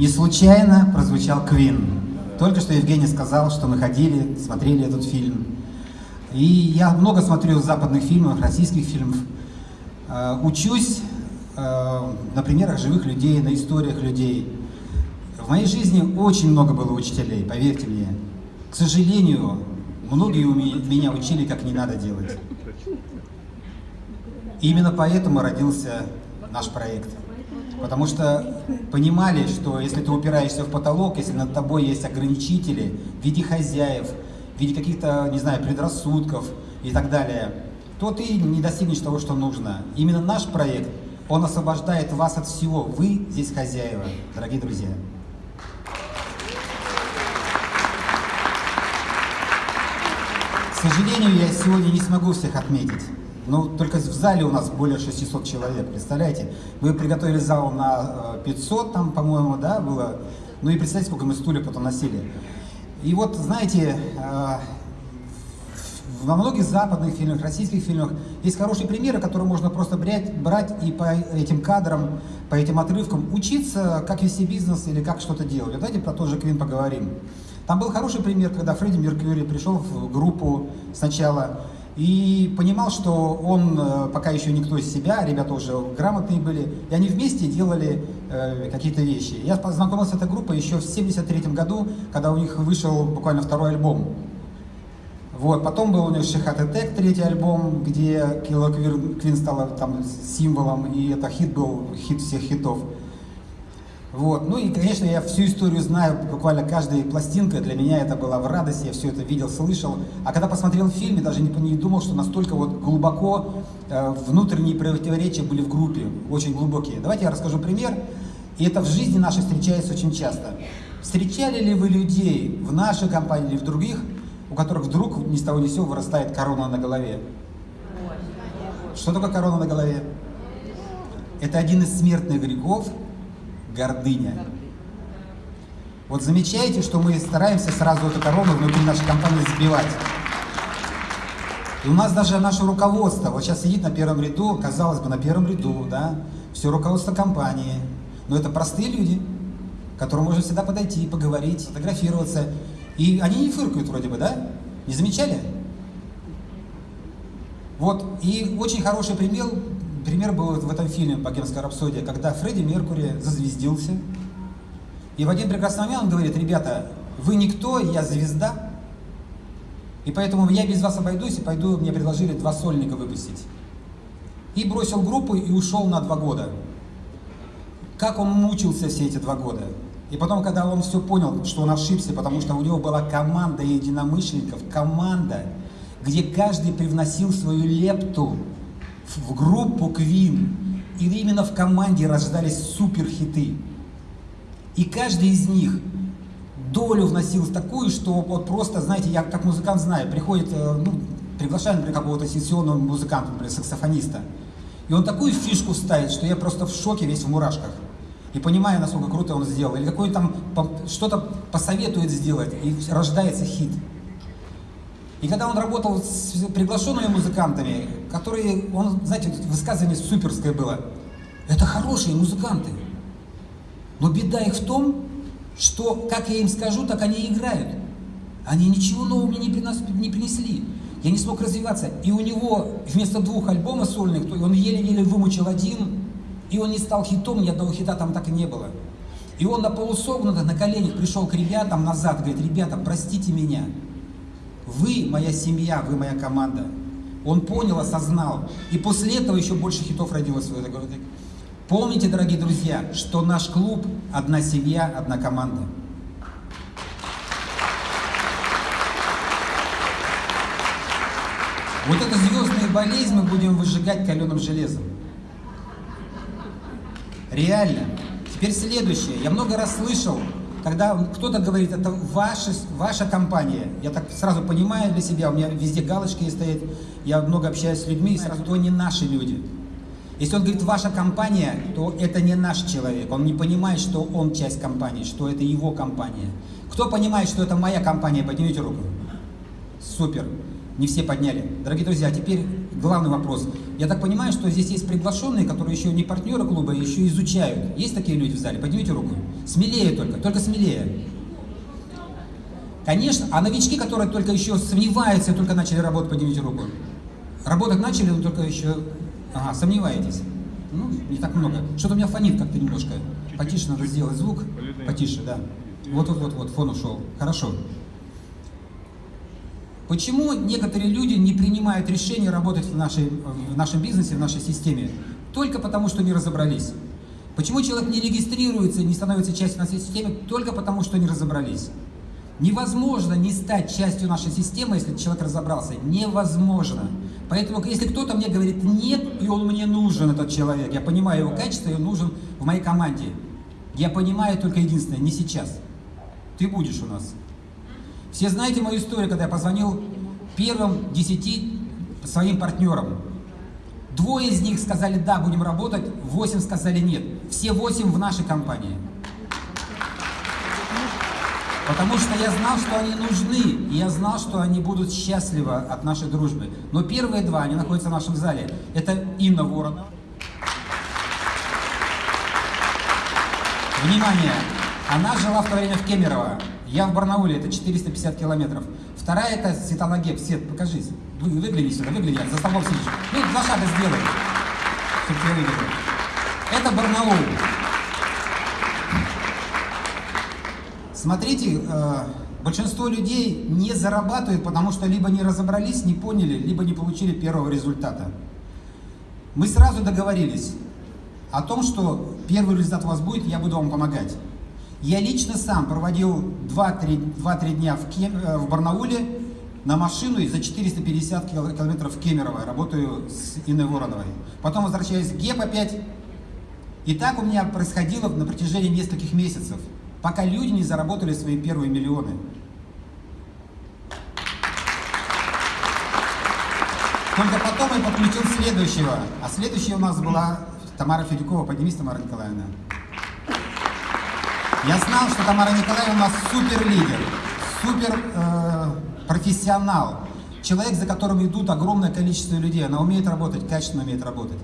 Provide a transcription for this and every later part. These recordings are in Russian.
Не случайно прозвучал Квин. Только что Евгений сказал, что мы ходили, смотрели этот фильм. И я много смотрю западных фильмов, российских фильмов. Э, учусь э, на примерах живых людей, на историях людей. В моей жизни очень много было учителей, поверьте мне. К сожалению, многие у меня учили, как не надо делать. И именно поэтому родился наш проект. Потому что понимали, что если ты упираешься в потолок, если над тобой есть ограничители в виде хозяев, в виде каких-то, не знаю, предрассудков и так далее, то ты не достигнешь того, что нужно. Именно наш проект, он освобождает вас от всего. Вы здесь хозяева, дорогие друзья. К сожалению, я сегодня не смогу всех отметить. Ну, только в зале у нас более 600 человек, представляете? Мы приготовили зал на 500, э, там, по-моему, да, было. Ну и представьте, сколько мы стулья потом носили. И вот, знаете, э, во многих западных фильмах, российских фильмах есть хорошие примеры, которые можно просто брать, брать и по этим кадрам, по этим отрывкам учиться, как вести бизнес или как что-то делать. Давайте про тот же Квин поговорим. Там был хороший пример, когда Фредди Меркьюри пришел в группу сначала, и понимал, что он э, пока еще никто из себя, ребята уже грамотные были, и они вместе делали э, какие-то вещи. Я познакомился с этой группой еще в 73 году, когда у них вышел буквально второй альбом. Вот, потом был у них Шихат Тек, третий альбом, где Килла Квин стала там символом, и это хит был, хит всех хитов. Вот. Ну и, конечно, я всю историю знаю, буквально каждая пластинка для меня это была в радости, я все это видел, слышал. А когда посмотрел фильм, я даже не, не думал, что настолько вот глубоко э, внутренние противоречия были в группе, очень глубокие. Давайте я расскажу пример. И это в жизни нашей встречается очень часто. Встречали ли вы людей в нашей компании или в других, у которых вдруг ни с того ни с сего вырастает корона на голове? Что такое корона на голове? Это один из смертных грехов, гордыня. Вот замечаете, что мы стараемся сразу эту корону внутри нашей компании сбивать. И у нас даже наше руководство, вот сейчас сидит на первом ряду, казалось бы, на первом ряду, да, все руководство компании. Но это простые люди, к которым можно всегда подойти, поговорить, фотографироваться. И они не фыркают вроде бы, да? Не замечали? Вот, и очень хороший пример, пример был в этом фильме «Богемская рапсодия», когда Фредди Меркури зазвездился. И в один прекрасный момент он говорит, ребята, вы никто, я звезда, и поэтому я без вас обойдусь и пойду, мне предложили два сольника выпустить. И бросил группу и ушел на два года. Как он мучился все эти два года. И потом, когда он все понял, что он ошибся, потому что у него была команда единомышленников, команда, где каждый привносил свою лепту, в группу Queen, и именно в команде рождались суперхиты. И каждый из них долю вносил такую, что вот просто, знаете, я как музыкант знаю, приходит, э, ну, приглашает, например, какого-то сессионного музыканта, например, саксофониста, и он такую фишку ставит, что я просто в шоке весь в мурашках. И понимаю, насколько круто он сделал. Или какой там что-то посоветует сделать, и рождается хит. И когда он работал с приглашенными музыкантами, которые, он, знаете, высказывание суперское было, это хорошие музыканты, но беда их в том, что как я им скажу, так они играют. Они ничего нового мне не, принос, не принесли. Я не смог развиваться. И у него вместо двух альбомов сольных, он еле-еле вымучил один, и он не стал хитом, ни одного хита там так и не было. И он на полусогнутых, на коленях пришел к ребятам назад, говорит, ребята, простите меня, вы моя семья, вы моя команда. Он понял, осознал. И после этого еще больше хитов родилось в этой городе. Помните, дорогие друзья, что наш клуб – одна семья, одна команда. Вот эту звездную болезнь мы будем выжигать каленым железом. Реально. Теперь следующее. Я много раз слышал, когда кто-то говорит, это ваша, ваша компания, я так сразу понимаю для себя, у меня везде галочки стоят, я много общаюсь с людьми, и сразу, то не наши люди. Если он говорит «ваша компания», то это не наш человек. Он не понимает, что он часть компании, что это его компания. Кто понимает, что это моя компания, поднимите руку. Супер. Не все подняли. Дорогие друзья, теперь главный вопрос. Я так понимаю, что здесь есть приглашенные, которые еще не партнеры клуба, еще изучают. Есть такие люди в зале? Поднимите руку. Смелее только, только смелее. Конечно, а новички, которые только еще сомневаются и только начали работать, поднимите руку. Работать начали, но только еще... Ага, сомневаетесь. Ну, не так много. Что-то у меня фонит как-то немножко. Потише надо сделать звук. Потише, да. Вот-вот-вот, фон ушел. Хорошо. Почему некоторые люди не принимают решение работать в, нашей, в нашем бизнесе, в нашей системе? Только потому, что не разобрались. Почему человек не регистрируется, не становится частью нашей системы? Только потому, что не разобрались. Невозможно не стать частью нашей системы, если человек разобрался. Невозможно. Поэтому, если кто-то мне говорит «нет», и он мне нужен, этот человек, я понимаю его качество, и он нужен в моей команде. Я понимаю только единственное, не сейчас. Ты будешь у нас. Все знаете мою историю, когда я позвонил первым десяти своим партнерам. Двое из них сказали «да, будем работать», восемь сказали «нет». Все восемь в нашей компании. Потому что я знал, что они нужны, и я знал, что они будут счастливы от нашей дружбы. Но первые два, они находятся в нашем зале. Это Инна Воронова. Внимание! Она жила в то время в Кемерово. Я в Барнауле, это 450 километров. Вторая это Светлана Геб. Свет, покажись. Вы, выгляни сюда, выгляни, за столом сидишь. Ну, два шага сделай, чтобы тебя. Это Барнаул. Смотрите, э, большинство людей не зарабатывают, потому что либо не разобрались, не поняли, либо не получили первого результата. Мы сразу договорились о том, что первый результат у вас будет, я буду вам помогать. Я лично сам проводил 2-3 дня в, Кем, э, в Барнауле на машину и за 450 километров в Кемерово. Работаю с Инной Вороновой. Потом возвращаюсь в ГЕП опять. И так у меня происходило на протяжении нескольких месяцев, пока люди не заработали свои первые миллионы. Только потом я подключил следующего. А следующая у нас была Тамара Федюкова. Поднимись, Тамара Николаевна. Я знал, что Тамара Николаевна у нас супер лидер, супер э, человек, за которым идут огромное количество людей. Она умеет работать, качественно умеет работать.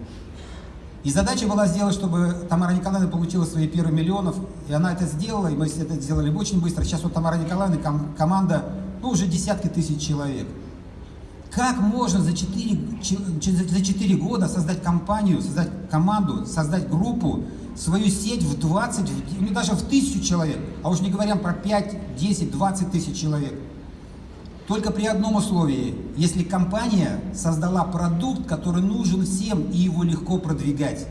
И задача была сделать, чтобы Тамара Николаевна получила свои первые миллионов, и она это сделала, и мы это сделали очень быстро. Сейчас вот Тамара Николаевна, ком команда, ну уже десятки тысяч человек. Как можно за 4, за 4 года создать компанию, создать команду, создать группу, свою сеть в 20, ну даже в тысячу человек, а уж не говоря про 5, 10, 20 тысяч человек. Только при одном условии, если компания создала продукт, который нужен всем и его легко продвигать.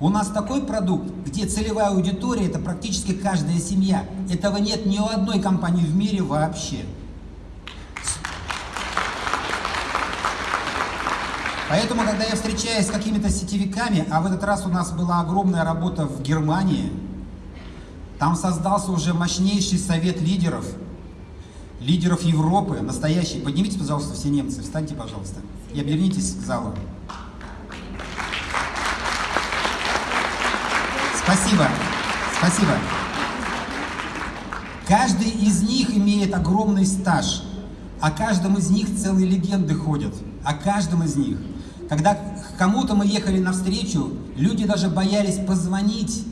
У нас такой продукт, где целевая аудитория это практически каждая семья. Этого нет ни у одной компании в мире вообще. Поэтому, когда я встречаюсь с какими-то сетевиками, а в этот раз у нас была огромная работа в Германии, там создался уже мощнейший совет лидеров, лидеров Европы, настоящий. Поднимите, пожалуйста, все немцы, встаньте, пожалуйста, и обернитесь к залу. Спасибо, спасибо. Каждый из них имеет огромный стаж, о каждом из них целые легенды ходят, о каждом из них. Когда кому-то мы ехали навстречу, люди даже боялись позвонить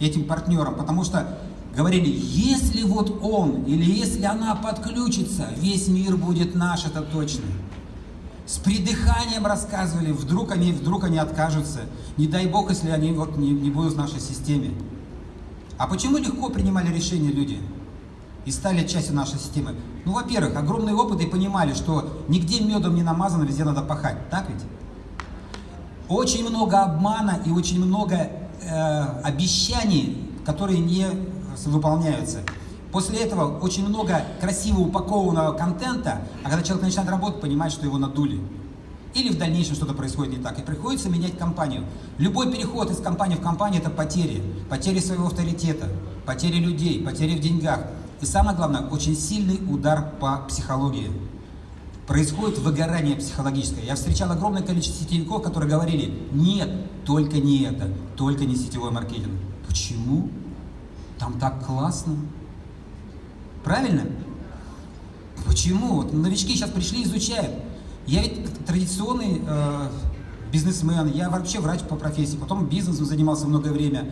этим партнерам, потому что говорили, если вот он или если она подключится, весь мир будет наш, это точно. С придыханием рассказывали, вдруг они, вдруг они откажутся. Не дай бог, если они вот не, не будут в нашей системе. А почему легко принимали решения люди? И стали частью нашей системы. Ну, во-первых, огромный опыт и понимали, что нигде медом не намазано, везде надо пахать. Так ведь? Очень много обмана и очень много э, обещаний, которые не выполняются. После этого очень много красиво упакованного контента, а когда человек начинает работать, понимает, что его надули. Или в дальнейшем что-то происходит не так, и приходится менять компанию. Любой переход из компании в компанию – это потери. Потери своего авторитета, потери людей, потери в деньгах. И самое главное, очень сильный удар по психологии происходит выгорание психологическое. Я встречал огромное количество сетевиков, которые говорили, нет, только не это, только не сетевой маркетинг. Почему? Там так классно. Правильно? Почему? Вот новички сейчас пришли, изучают. Я ведь традиционный э, бизнесмен, я вообще врач по профессии, потом бизнесом занимался многое время.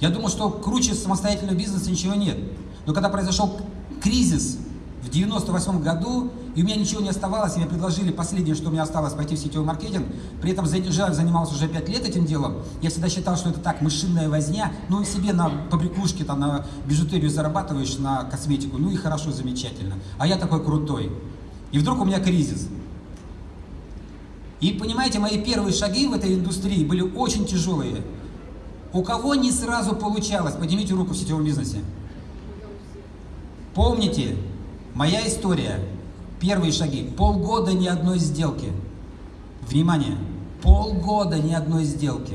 Я думал, что круче самостоятельного бизнеса ничего нет. Но когда произошел кризис в 98 году, и у меня ничего не оставалось, и мне предложили последнее, что у меня осталось, пойти в сетевой маркетинг. При этом занимался уже 5 лет этим делом. Я всегда считал, что это так, мышиная возня. Ну, себе на побрякушке, там, на бижутерию зарабатываешь, на косметику. Ну и хорошо, замечательно. А я такой крутой. И вдруг у меня кризис. И понимаете, мои первые шаги в этой индустрии были очень тяжелые. У кого не сразу получалось, поднимите руку в сетевом бизнесе. Помните, моя история, первые шаги, полгода ни одной сделки. Внимание, полгода ни одной сделки.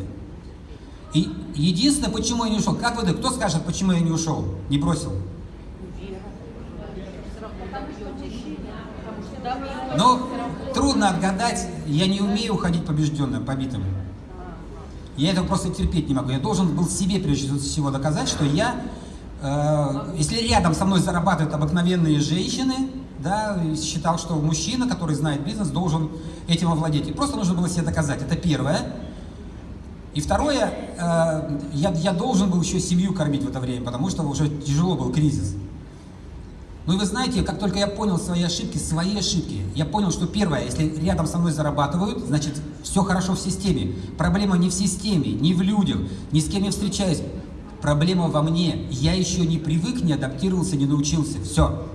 И единственное, почему я не ушел, как вы думаете, кто скажет, почему я не ушел, не бросил? Ну, трудно отгадать, я не умею уходить побежденным, побитым. Я этого просто терпеть не могу. Я должен был себе прежде всего доказать, что я, если рядом со мной зарабатывают обыкновенные женщины, да, считал, что мужчина, который знает бизнес, должен этим овладеть. И просто нужно было себе доказать. Это первое. И второе, э, я, я должен был еще семью кормить в это время, потому что уже тяжело был кризис. Ну и вы знаете, как только я понял свои ошибки, свои ошибки, я понял, что первое, если рядом со мной зарабатывают, значит, все хорошо в системе. Проблема не в системе, не в людях, ни с кем не встречаюсь. Проблема во мне. Я еще не привык, не адаптировался, не научился. Все.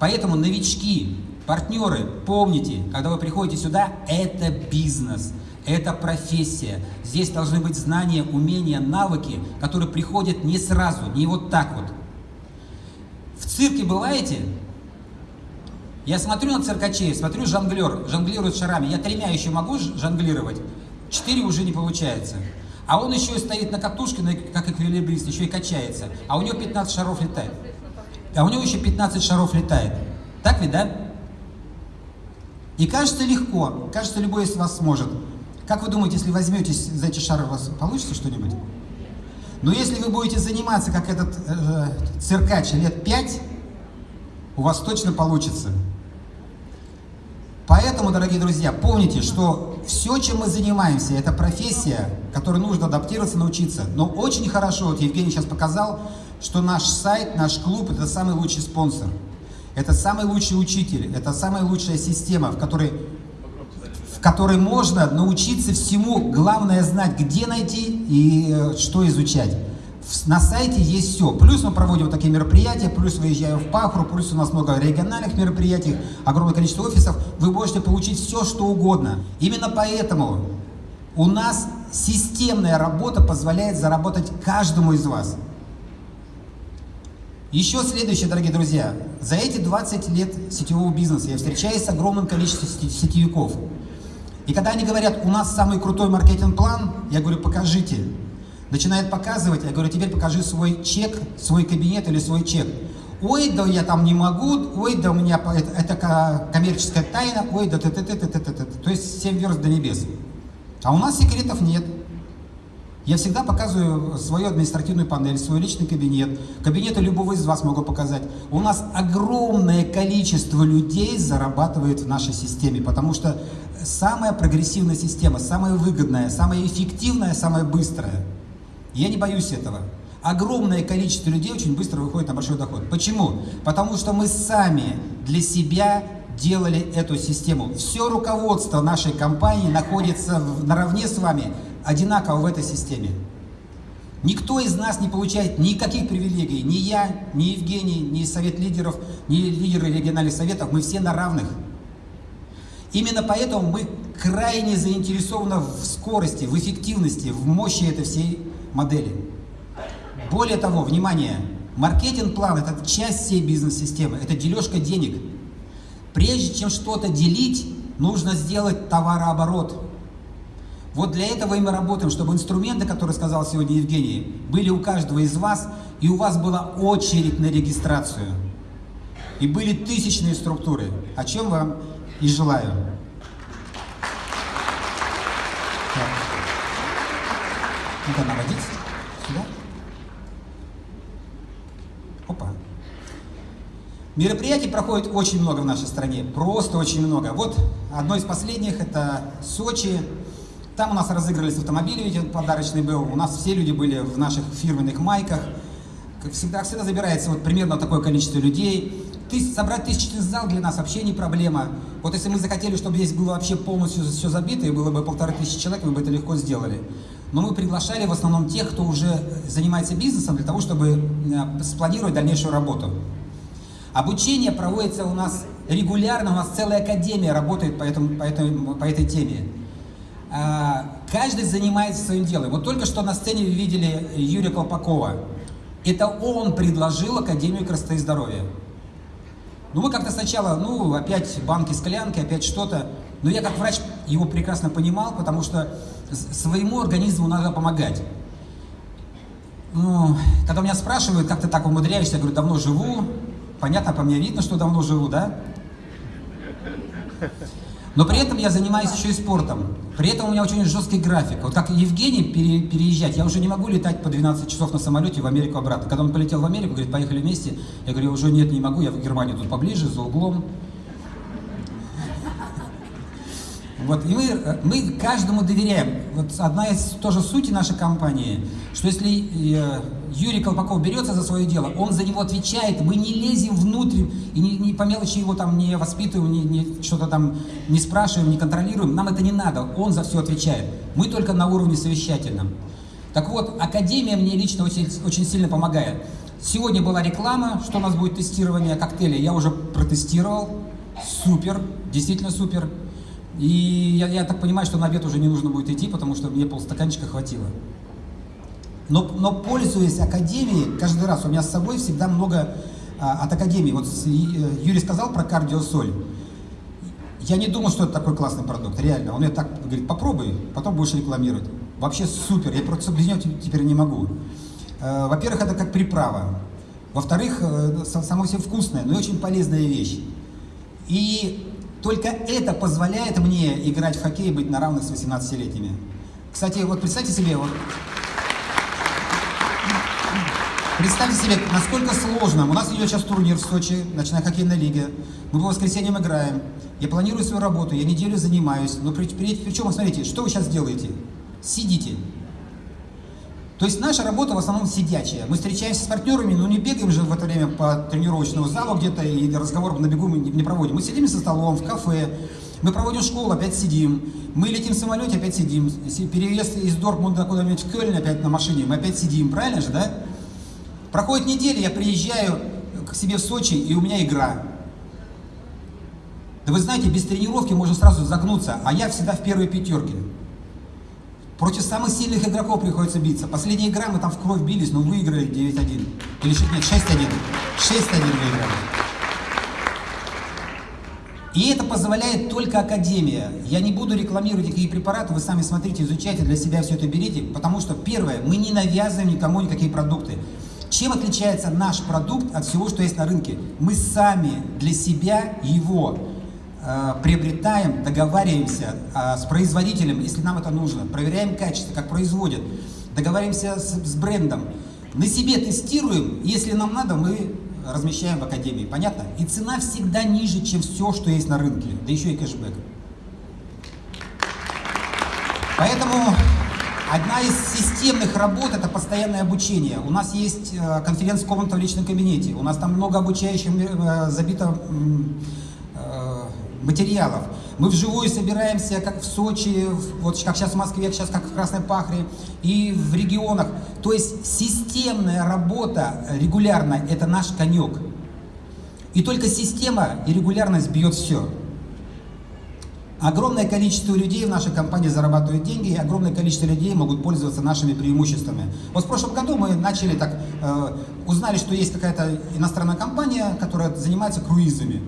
Поэтому новички, партнеры, помните, когда вы приходите сюда, это бизнес. Это профессия. Здесь должны быть знания, умения, навыки, которые приходят не сразу, не вот так вот. В цирке бываете? Я смотрю на циркачей, смотрю жонглер, жонглирует шарами. Я тремя еще могу жонглировать, четыре уже не получается. А он еще стоит на катушке, как эквилибрист, еще и качается. А у него 15 шаров летает. А у него еще 15 шаров летает. Так ведь, да? И кажется легко, кажется любой из вас сможет. Как вы думаете, если возьметесь за эти шары, у вас получится что-нибудь? Но если вы будете заниматься, как этот э, циркач, лет пять, у вас точно получится. Поэтому, дорогие друзья, помните, что все, чем мы занимаемся, это профессия, которой нужно адаптироваться, научиться. Но очень хорошо, вот Евгений сейчас показал, что наш сайт, наш клуб – это самый лучший спонсор. Это самый лучший учитель, это самая лучшая система, в которой которой можно научиться всему, главное знать, где найти и э, что изучать. На сайте есть все. Плюс мы проводим вот такие мероприятия, плюс выезжаем в Пахру, плюс у нас много региональных мероприятий, огромное количество офисов. Вы можете получить все, что угодно. Именно поэтому у нас системная работа позволяет заработать каждому из вас. Еще следующее, дорогие друзья. За эти 20 лет сетевого бизнеса я встречаюсь с огромным количеством сетевиков. И когда они говорят, у нас самый крутой маркетинг-план, я говорю, покажите. Начинает показывать, я говорю, теперь покажи свой чек, свой кабинет или свой чек. Ой, да я там не могу, ой, да у меня это, это коммерческая тайна, ой, да ты То есть семь верст до небес. А у нас секретов нет. Я всегда показываю свою административную панель, свой личный кабинет. Кабинеты любого из вас могу показать. У нас огромное количество людей зарабатывает в нашей системе, потому что самая прогрессивная система, самая выгодная, самая эффективная, самая быстрая. Я не боюсь этого. Огромное количество людей очень быстро выходит на большой доход. Почему? Потому что мы сами для себя делали эту систему. Все руководство нашей компании находится наравне с вами одинаково в этой системе. Никто из нас не получает никаких привилегий. Ни я, ни Евгений, ни совет лидеров, ни лидеры региональных советов. Мы все на равных. Именно поэтому мы крайне заинтересованы в скорости, в эффективности, в мощи этой всей модели. Более того, внимание, маркетинг-план – это часть всей бизнес-системы, это дележка денег. Прежде чем что-то делить, нужно сделать товарооборот. Вот для этого и мы работаем, чтобы инструменты, которые сказал сегодня Евгений, были у каждого из вас, и у вас была очередь на регистрацию. И были тысячные структуры, о чем вам и желаю. Ну-ка, наводить сюда. Опа. Мероприятий проходит очень много в нашей стране, просто очень много. Вот одно из последних, это Сочи. Там у нас разыгрывались автомобили, ведь подарочный был. У нас все люди были в наших фирменных майках. Как всегда, всегда забирается вот примерно такое количество людей. Тысяч, собрать тысячный зал для нас вообще не проблема. Вот если мы захотели, чтобы здесь было вообще полностью все забито, и было бы полторы тысячи человек, мы бы это легко сделали. Но мы приглашали в основном тех, кто уже занимается бизнесом, для того, чтобы э, спланировать дальнейшую работу. Обучение проводится у нас регулярно, у нас целая академия работает по, этому, по, этому, по этой теме. А, каждый занимается своим делом. Вот только что на сцене вы видели Юрия Колпакова. Это он предложил Академию красоты и здоровья. Ну, мы как-то сначала, ну, опять банки, склянки, опять что-то. Но я как врач его прекрасно понимал, потому что своему организму надо помогать. Ну, когда меня спрашивают, как ты так умудряешься, я говорю, давно живу. Понятно, по мне видно, что давно живу, да? Но при этом я занимаюсь еще и спортом. При этом у меня очень жесткий график. Вот как Евгений пере, переезжать, я уже не могу летать по 12 часов на самолете в Америку обратно. Когда он полетел в Америку, говорит, поехали вместе. Я говорю, уже нет, не могу, я в Германию тут поближе, за углом. Вот, и мы, мы каждому доверяем. Вот одна из тоже сути нашей компании, что если э, Юрий Колпаков берется за свое дело, он за него отвечает, мы не лезем внутрь и не, не по мелочи его там не воспитываем, не, не, что-то там не спрашиваем, не контролируем. Нам это не надо, он за все отвечает. Мы только на уровне совещательном. Так вот, Академия мне лично очень, очень сильно помогает. Сегодня была реклама, что у нас будет тестирование коктейлей. Я уже протестировал. Супер, действительно супер. И я, я так понимаю, что на обед уже не нужно будет идти, потому что мне полстаканчика хватило. Но, но пользуясь академией, каждый раз у меня с собой всегда много а, от академии. Вот с, Юрий сказал про кардиосоль. Я не думал, что это такой классный продукт, реально. Он мне так говорит, попробуй, потом будешь рекламировать. Вообще супер, я просто без него теперь не могу. Э, во-первых, это как приправа. Во-вторых, э, само все вкусное, но и очень полезная вещь. И только это позволяет мне играть в хоккей и быть на равных с 18-летними. Кстати, вот представьте себе, вот, представьте себе, насколько сложно. У нас идет сейчас турнир в Сочи, ночная хоккейная лига. Мы по воскресеньям играем. Я планирую свою работу, я неделю занимаюсь. Но при, при, причем, смотрите, что вы сейчас делаете? Сидите. То есть наша работа в основном сидячая. Мы встречаемся с партнерами, но не бегаем же в это время по тренировочному залу где-то и разговор на бегу мы не проводим. Мы сидим за столом, в кафе, мы проводим школу, опять сидим. Мы летим в самолете, опять сидим. Переезд из Дортмунда куда-нибудь в Кёльн опять на машине, мы опять сидим. Правильно же, да? Проходит неделя, я приезжаю к себе в Сочи, и у меня игра. Да вы знаете, без тренировки можно сразу загнуться, а я всегда в первой пятерке. Против самых сильных игроков приходится биться. Последняя игра, мы там в кровь бились, но выиграли 9-1. Или нет, 6-1. 6-1 выиграли. И это позволяет только Академия. Я не буду рекламировать какие препараты, вы сами смотрите, изучайте, для себя все это берите. Потому что, первое, мы не навязываем никому никакие продукты. Чем отличается наш продукт от всего, что есть на рынке? Мы сами для себя его приобретаем, договариваемся э, с производителем, если нам это нужно, проверяем качество, как производят, договариваемся с, с брендом, на себе тестируем, если нам надо, мы размещаем в Академии, понятно? И цена всегда ниже, чем все, что есть на рынке, да еще и кэшбэк. Поэтому одна из системных работ – это постоянное обучение. У нас есть э, конференц-комната в личном кабинете, у нас там много обучающих забито материалов. Мы вживую собираемся, как в Сочи, вот как сейчас в Москве, сейчас как в Красной Пахре, и в регионах. То есть системная работа регулярно – это наш конек. И только система и регулярность бьет все. Огромное количество людей в нашей компании зарабатывают деньги, и огромное количество людей могут пользоваться нашими преимуществами. Вот в прошлом году мы начали так, э, узнали, что есть какая-то иностранная компания, которая занимается круизами.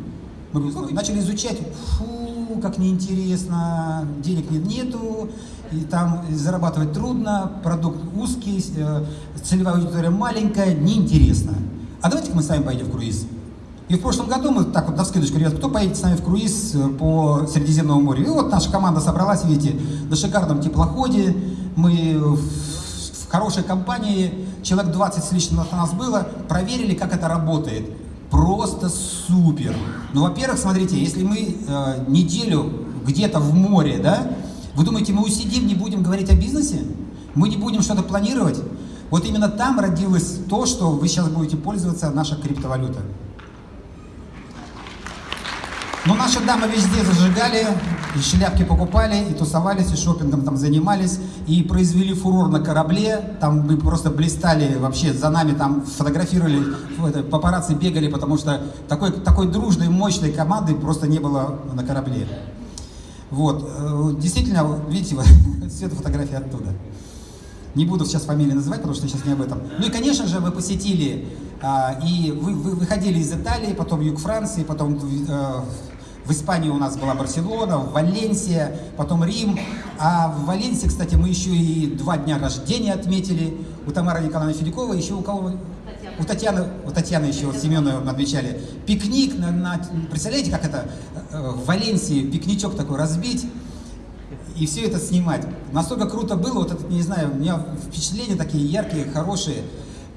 Мы начали изучать, фу, как неинтересно, денег нет, нету, и там зарабатывать трудно, продукт узкий, э, целевая аудитория маленькая, неинтересно. А давайте-ка мы с вами поедем в круиз. И в прошлом году мы так вот на вскидочку, ребят, кто поедет с нами в круиз э, по Средиземному морю? И вот наша команда собралась, видите, на шикарном теплоходе, мы в хорошей компании, человек 20 с лишним у нас было, проверили, как это работает просто супер. Ну, во-первых, смотрите, если мы э, неделю где-то в море, да, вы думаете, мы усидим, не будем говорить о бизнесе? Мы не будем что-то планировать? Вот именно там родилось то, что вы сейчас будете пользоваться, наша криптовалюта. Но наши дамы везде зажигали, и шляпки покупали, и тусовались, и шопингом там занимались, и произвели фурор на корабле, там мы просто блистали вообще, за нами там фотографировали, папарацци бегали, потому что такой, такой дружной, мощной команды просто не было на корабле. Вот, э, действительно, видите, все это фотографии оттуда. Не буду сейчас фамилии называть, потому что сейчас не об этом. Ну и, конечно же, вы посетили, а, и вы, вы выходили из Италии, потом юг Франции, потом э, в Испании у нас была Барселона, Валенсия, потом Рим. А в Валенсии, кстати, мы еще и два дня рождения отметили. У Тамары Николаевны Федякова, еще у кого? У Татьяны, у Татьяны еще вот Семеновой мы отмечали. Пикник на, на... Представляете, как это э, в Валенсии пикничок такой разбить? и все это снимать. Настолько круто было, вот это, не знаю, у меня впечатления такие яркие, хорошие.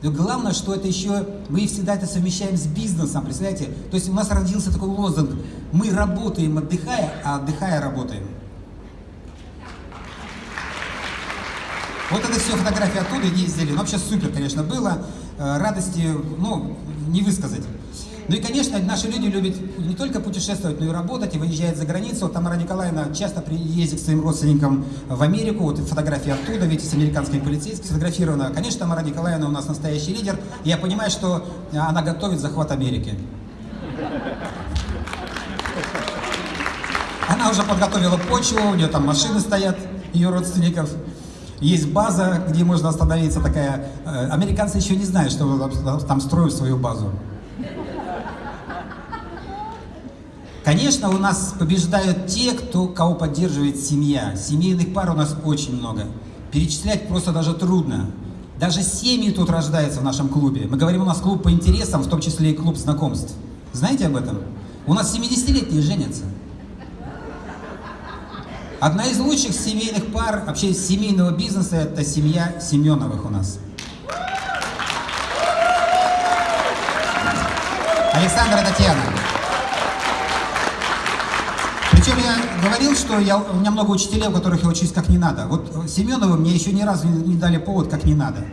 Но главное, что это еще, мы всегда это совмещаем с бизнесом, представляете? То есть у нас родился такой лозунг, мы работаем отдыхая, а отдыхая работаем. Вот это все фотографии оттуда ездили. Ну, вообще супер, конечно, было. Э, радости, ну, не высказать. Ну и, конечно, наши люди любят не только путешествовать, но и работать, и выезжают за границу. Вот Тамара Николаевна часто ездит к своим родственникам в Америку. Вот фотографии оттуда, видите, с американскими полицейскими сфотографирована. Конечно, Тамара Николаевна у нас настоящий лидер. Я понимаю, что она готовит захват Америки. Она уже подготовила почву, у нее там машины стоят, ее родственников. Есть база, где можно остановиться такая. Э, американцы еще не знают, что там строят свою базу. Конечно, у нас побеждают те, кто, кого поддерживает семья. Семейных пар у нас очень много. Перечислять просто даже трудно. Даже семьи тут рождаются в нашем клубе. Мы говорим, у нас клуб по интересам, в том числе и клуб знакомств. Знаете об этом? У нас 70-летние женятся. Одна из лучших семейных пар, вообще семейного бизнеса, это семья Семеновых у нас. Александра Татьяна. Говорил, что я, у меня много учителей, у которых я учусь как не надо. Вот Семеновы мне еще ни разу не, не дали повод как не надо.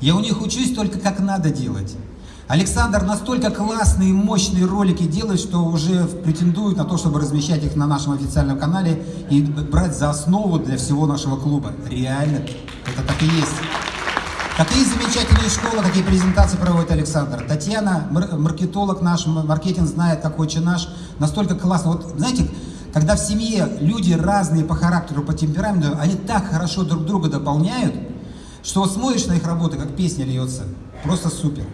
Я у них учусь только как надо делать. Александр настолько классные, мощные ролики делает, что уже претендует на то, чтобы размещать их на нашем официальном канале и брать за основу для всего нашего клуба. Реально, это так и есть. Какие замечательные школы, какие презентации проводит Александр. Татьяна, маркетолог наш, маркетинг знает, как очень наш, настолько классно. Вот знаете, когда в семье люди разные по характеру, по темпераменту, они так хорошо друг друга дополняют, что смотришь на их работы, как песня льется. Просто супер.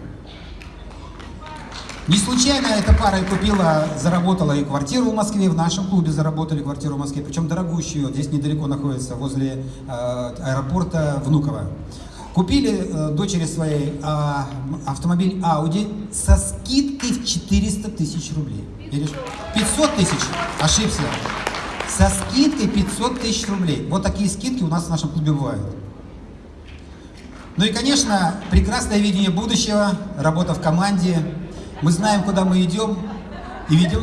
Не случайно эта пара и купила, заработала и квартиру в Москве, в нашем клубе заработали квартиру в Москве, причем дорогущую, здесь недалеко находится, возле э, аэропорта Внуково. Купили э, дочери своей э, автомобиль Audi со скидкой в 400 тысяч рублей. Или 500 тысяч, ошибся. Со скидкой 500 тысяч рублей. Вот такие скидки у нас в нашем клубе бывают. Ну и, конечно, прекрасное видение будущего, работа в команде. Мы знаем, куда мы идем и ведем...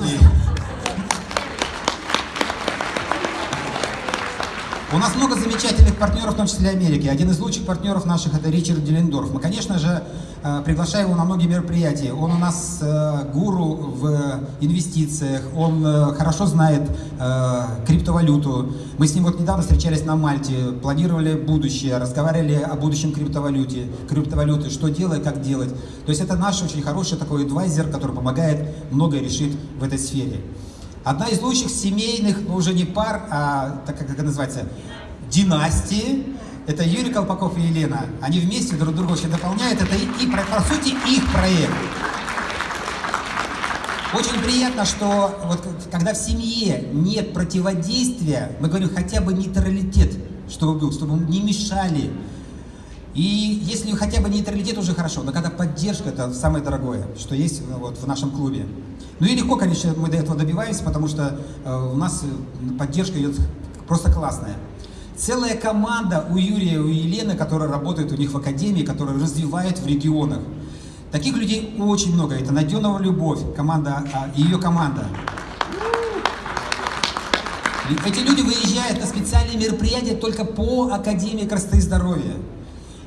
У нас много замечательных партнеров, в том числе Америки. Один из лучших партнеров наших это Ричард Делендорф. Мы, конечно же, э, приглашаем его на многие мероприятия. Он у нас э, гуру в инвестициях, он э, хорошо знает криптовалюту. Мы с ним вот недавно встречались на Мальте, планировали будущее, разговаривали о будущем криптовалюте, криптовалюты, что делать, как делать. То есть это наш очень хороший такой адвайзер, который помогает многое решить в этой сфере. Одна из лучших семейных, ну уже не пар, а так как это называется, династии, это Юрий Колпаков и Елена. Они вместе друг друга очень дополняют. Это и, и по сути их проект. Очень приятно, что вот когда в семье нет противодействия, мы говорим хотя бы нейтралитет, чтобы был, чтобы не мешали. И если хотя бы нейтралитет уже хорошо, но когда поддержка, это самое дорогое, что есть вот в нашем клубе. Ну и легко, конечно, мы до этого добиваемся, потому что э, у нас э, поддержка идет просто классная. Целая команда у Юрия, у Елены, которая работает у них в академии, которая развивает в регионах. Таких людей очень много. Это Найденова Любовь, команда, а, ее команда. Эти люди выезжают на специальные мероприятия только по Академии красоты и здоровья.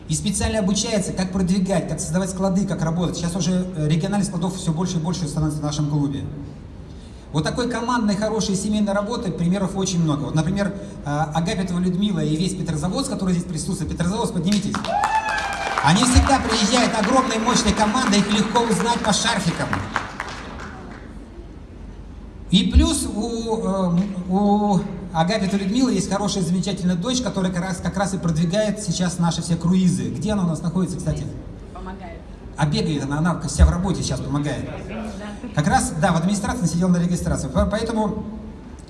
И специально обучаются, как продвигать, как создавать склады, как работать. Сейчас уже э, региональных складов все больше и больше становится в нашем клубе. Вот такой командной, хорошей семейной работы примеров очень много. Вот, например, э, Агапитова Людмила и весь Петрозаводск, который здесь присутствует. Петрозаводск, поднимитесь. Они всегда приезжают огромной мощной командой, их легко узнать по шарфикам. И плюс у, э, у Агапита Людмилы есть хорошая, замечательная дочь, которая как раз, как раз и продвигает сейчас наши все круизы. Где она у нас находится, кстати? Помогает. А бегает она, она вся в работе сейчас помогает. Как раз, да, в администрации сидел на регистрации. Поэтому,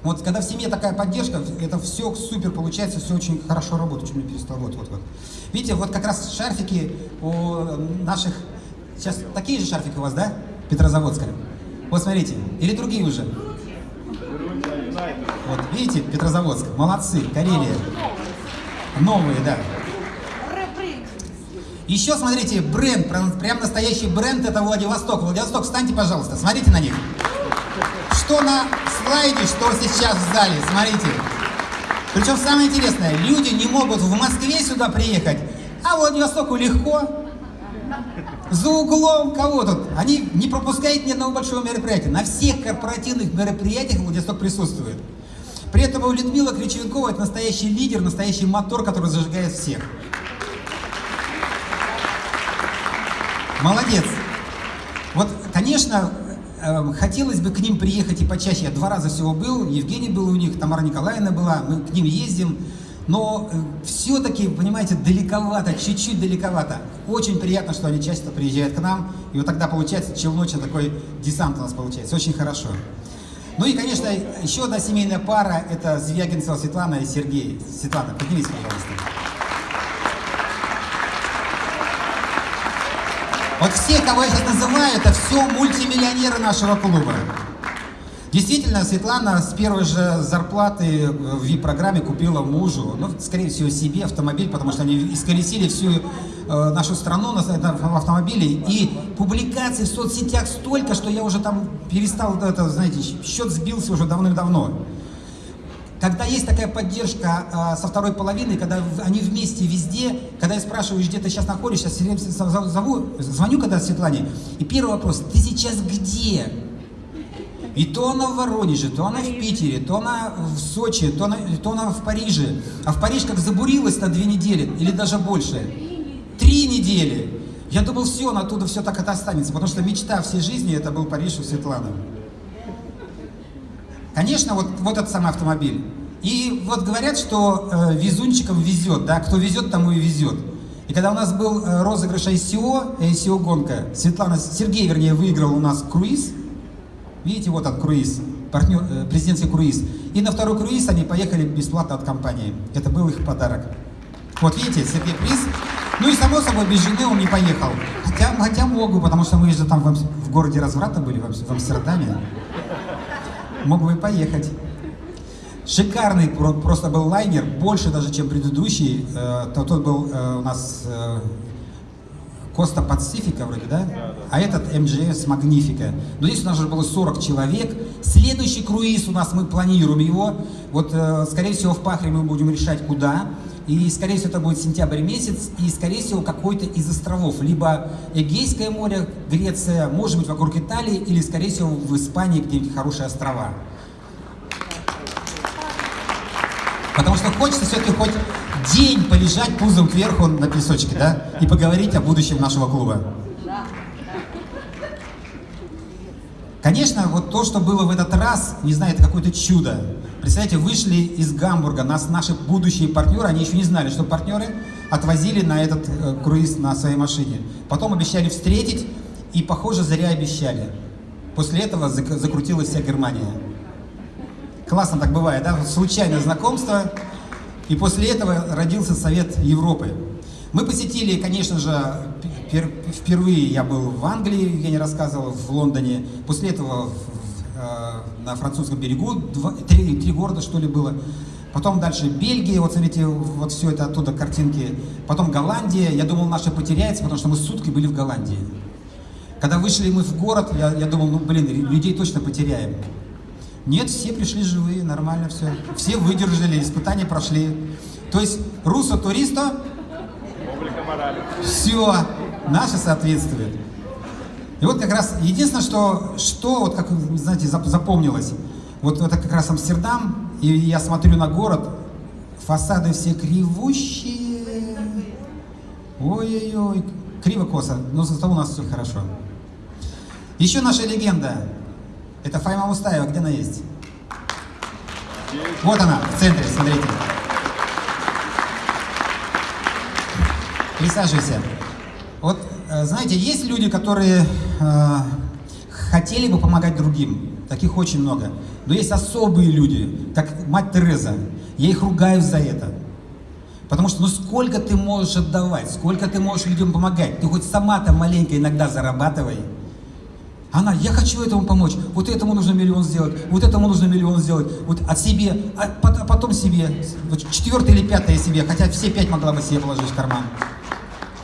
вот когда в семье такая поддержка, это все супер получается, все очень хорошо работает. Чуть не перестал, вот, вот, вот. Видите, вот как раз шарфики у наших, сейчас такие же шарфики у вас, да, Петрозаводская? Вот смотрите, или другие уже? Вот, видите, Петрозаводск, молодцы, Карелия. Новые, да. Еще, смотрите, бренд, прям, настоящий бренд, это Владивосток. Владивосток, встаньте, пожалуйста, смотрите на них. Что на слайде, что сейчас в зале, смотрите. Причем самое интересное, люди не могут в Москве сюда приехать, а Владивостоку легко. За углом кого тут? Они не пропускают ни одного большого мероприятия. На всех корпоративных мероприятиях Владивосток присутствует. При этом у Людмила Кричевенкова это настоящий лидер, настоящий мотор, который зажигает всех. Молодец. Вот, конечно, э, хотелось бы к ним приехать и почаще. Я два раза всего был, Евгений был у них, Тамара Николаевна была, мы к ним ездим. Но э, все-таки, понимаете, далековато, чуть-чуть далековато. Очень приятно, что они часто приезжают к нам. И вот тогда получается челночный такой десант у нас получается. Очень хорошо. Ну и, конечно, еще одна семейная пара – это Звягинцева Светлана и Сергей. Светлана, поднимись, пожалуйста. Вот все, кого я сейчас называю, это все мультимиллионеры нашего клуба. Действительно, Светлана с первой же зарплаты в VIP-программе купила мужу, ну, скорее всего, себе автомобиль, потому что они исколесили всю э, нашу страну на, на автомобиле. И публикаций в соцсетях столько, что я уже там перестал, это, знаете, счет сбился уже давным-давно. Когда есть такая поддержка э, со второй половины, когда они вместе везде, когда я спрашиваю, где ты сейчас находишься, зову, звоню когда Светлане, и первый вопрос, ты сейчас где? И то она в Воронеже, то она в Питере, то она в Сочи, то она, то она в Париже. А в Париж как забурилась на две недели, или даже больше. Три недели. Я думал, все, она оттуда все так это останется, потому что мечта всей жизни это был Париж у Светланы. Конечно, вот, вот этот самый автомобиль. И вот говорят, что э, везунчикам везет, да, кто везет, тому и везет. И когда у нас был э, розыгрыш ICO, ICO гонка, Светлана, Сергей, вернее, выиграл у нас круиз, Видите, вот он круиз, партнер, э, президентский круиз. И на второй круиз они поехали бесплатно от компании. Это был их подарок. Вот видите, Сергей приз. Ну и само собой, без жены он не поехал. Хотя, хотя бы, потому что мы же там в, в городе разврата были, в, Амстердаме. Мог бы и поехать. Шикарный просто был лайнер, больше даже, чем предыдущий. Э, тот был э, у нас Коста Пацифика вроде, да? А этот МГС Магнифика. Но здесь у нас же было 40 человек. Следующий круиз у нас, мы планируем его. Вот, э, скорее всего, в Пахре мы будем решать, куда. И, скорее всего, это будет сентябрь месяц. И, скорее всего, какой-то из островов. Либо Эгейское море, Греция, может быть, вокруг Италии. Или, скорее всего, в Испании где-нибудь хорошие острова. Потому что хочется все-таки хоть день полежать пузом кверху на песочке, да, и поговорить о будущем нашего клуба. Конечно, вот то, что было в этот раз, не знаю, это какое-то чудо. Представляете, вышли из Гамбурга, нас наши будущие партнеры, они еще не знали, что партнеры отвозили на этот э, круиз на своей машине. Потом обещали встретить, и, похоже, зря обещали. После этого закрутилась вся Германия. Классно так бывает, да? Случайное знакомство, и после этого родился Совет Европы. Мы посетили, конечно же, впервые я был в Англии, я не рассказывал, в Лондоне. После этого э, на французском берегу два, три, три города, что ли, было. Потом дальше Бельгия, вот смотрите, вот все это оттуда картинки. Потом Голландия. Я думал, наша потеряется, потому что мы сутки были в Голландии. Когда вышли мы в город, я, я думал, ну блин, людей точно потеряем. Нет, все пришли живые, нормально все. Все выдержали, испытания прошли. То есть русо туриста, все, наше соответствует. И вот как раз единственное, что, что вот как, знаете, запомнилось, вот это как раз Амстердам, и я смотрю на город, фасады все кривущие, ой-ой-ой, криво-косо, но зато у нас все хорошо. Еще наша легенда, это Файма Мустаева, где она есть? Вот она, в центре, смотрите. Присаживайся. Вот, э, знаете, есть люди, которые э, хотели бы помогать другим. Таких очень много. Но есть особые люди, как мать Тереза. Я их ругаю за это. Потому что ну сколько ты можешь отдавать, сколько ты можешь людям помогать. Ты хоть сама-то маленько иногда зарабатывай. Она, я хочу этому помочь, вот этому нужно миллион сделать, вот этому нужно миллион сделать, вот от себе, а, а потом себе, вот четвертое или пятое себе, хотя все пять могла бы себе положить в карман.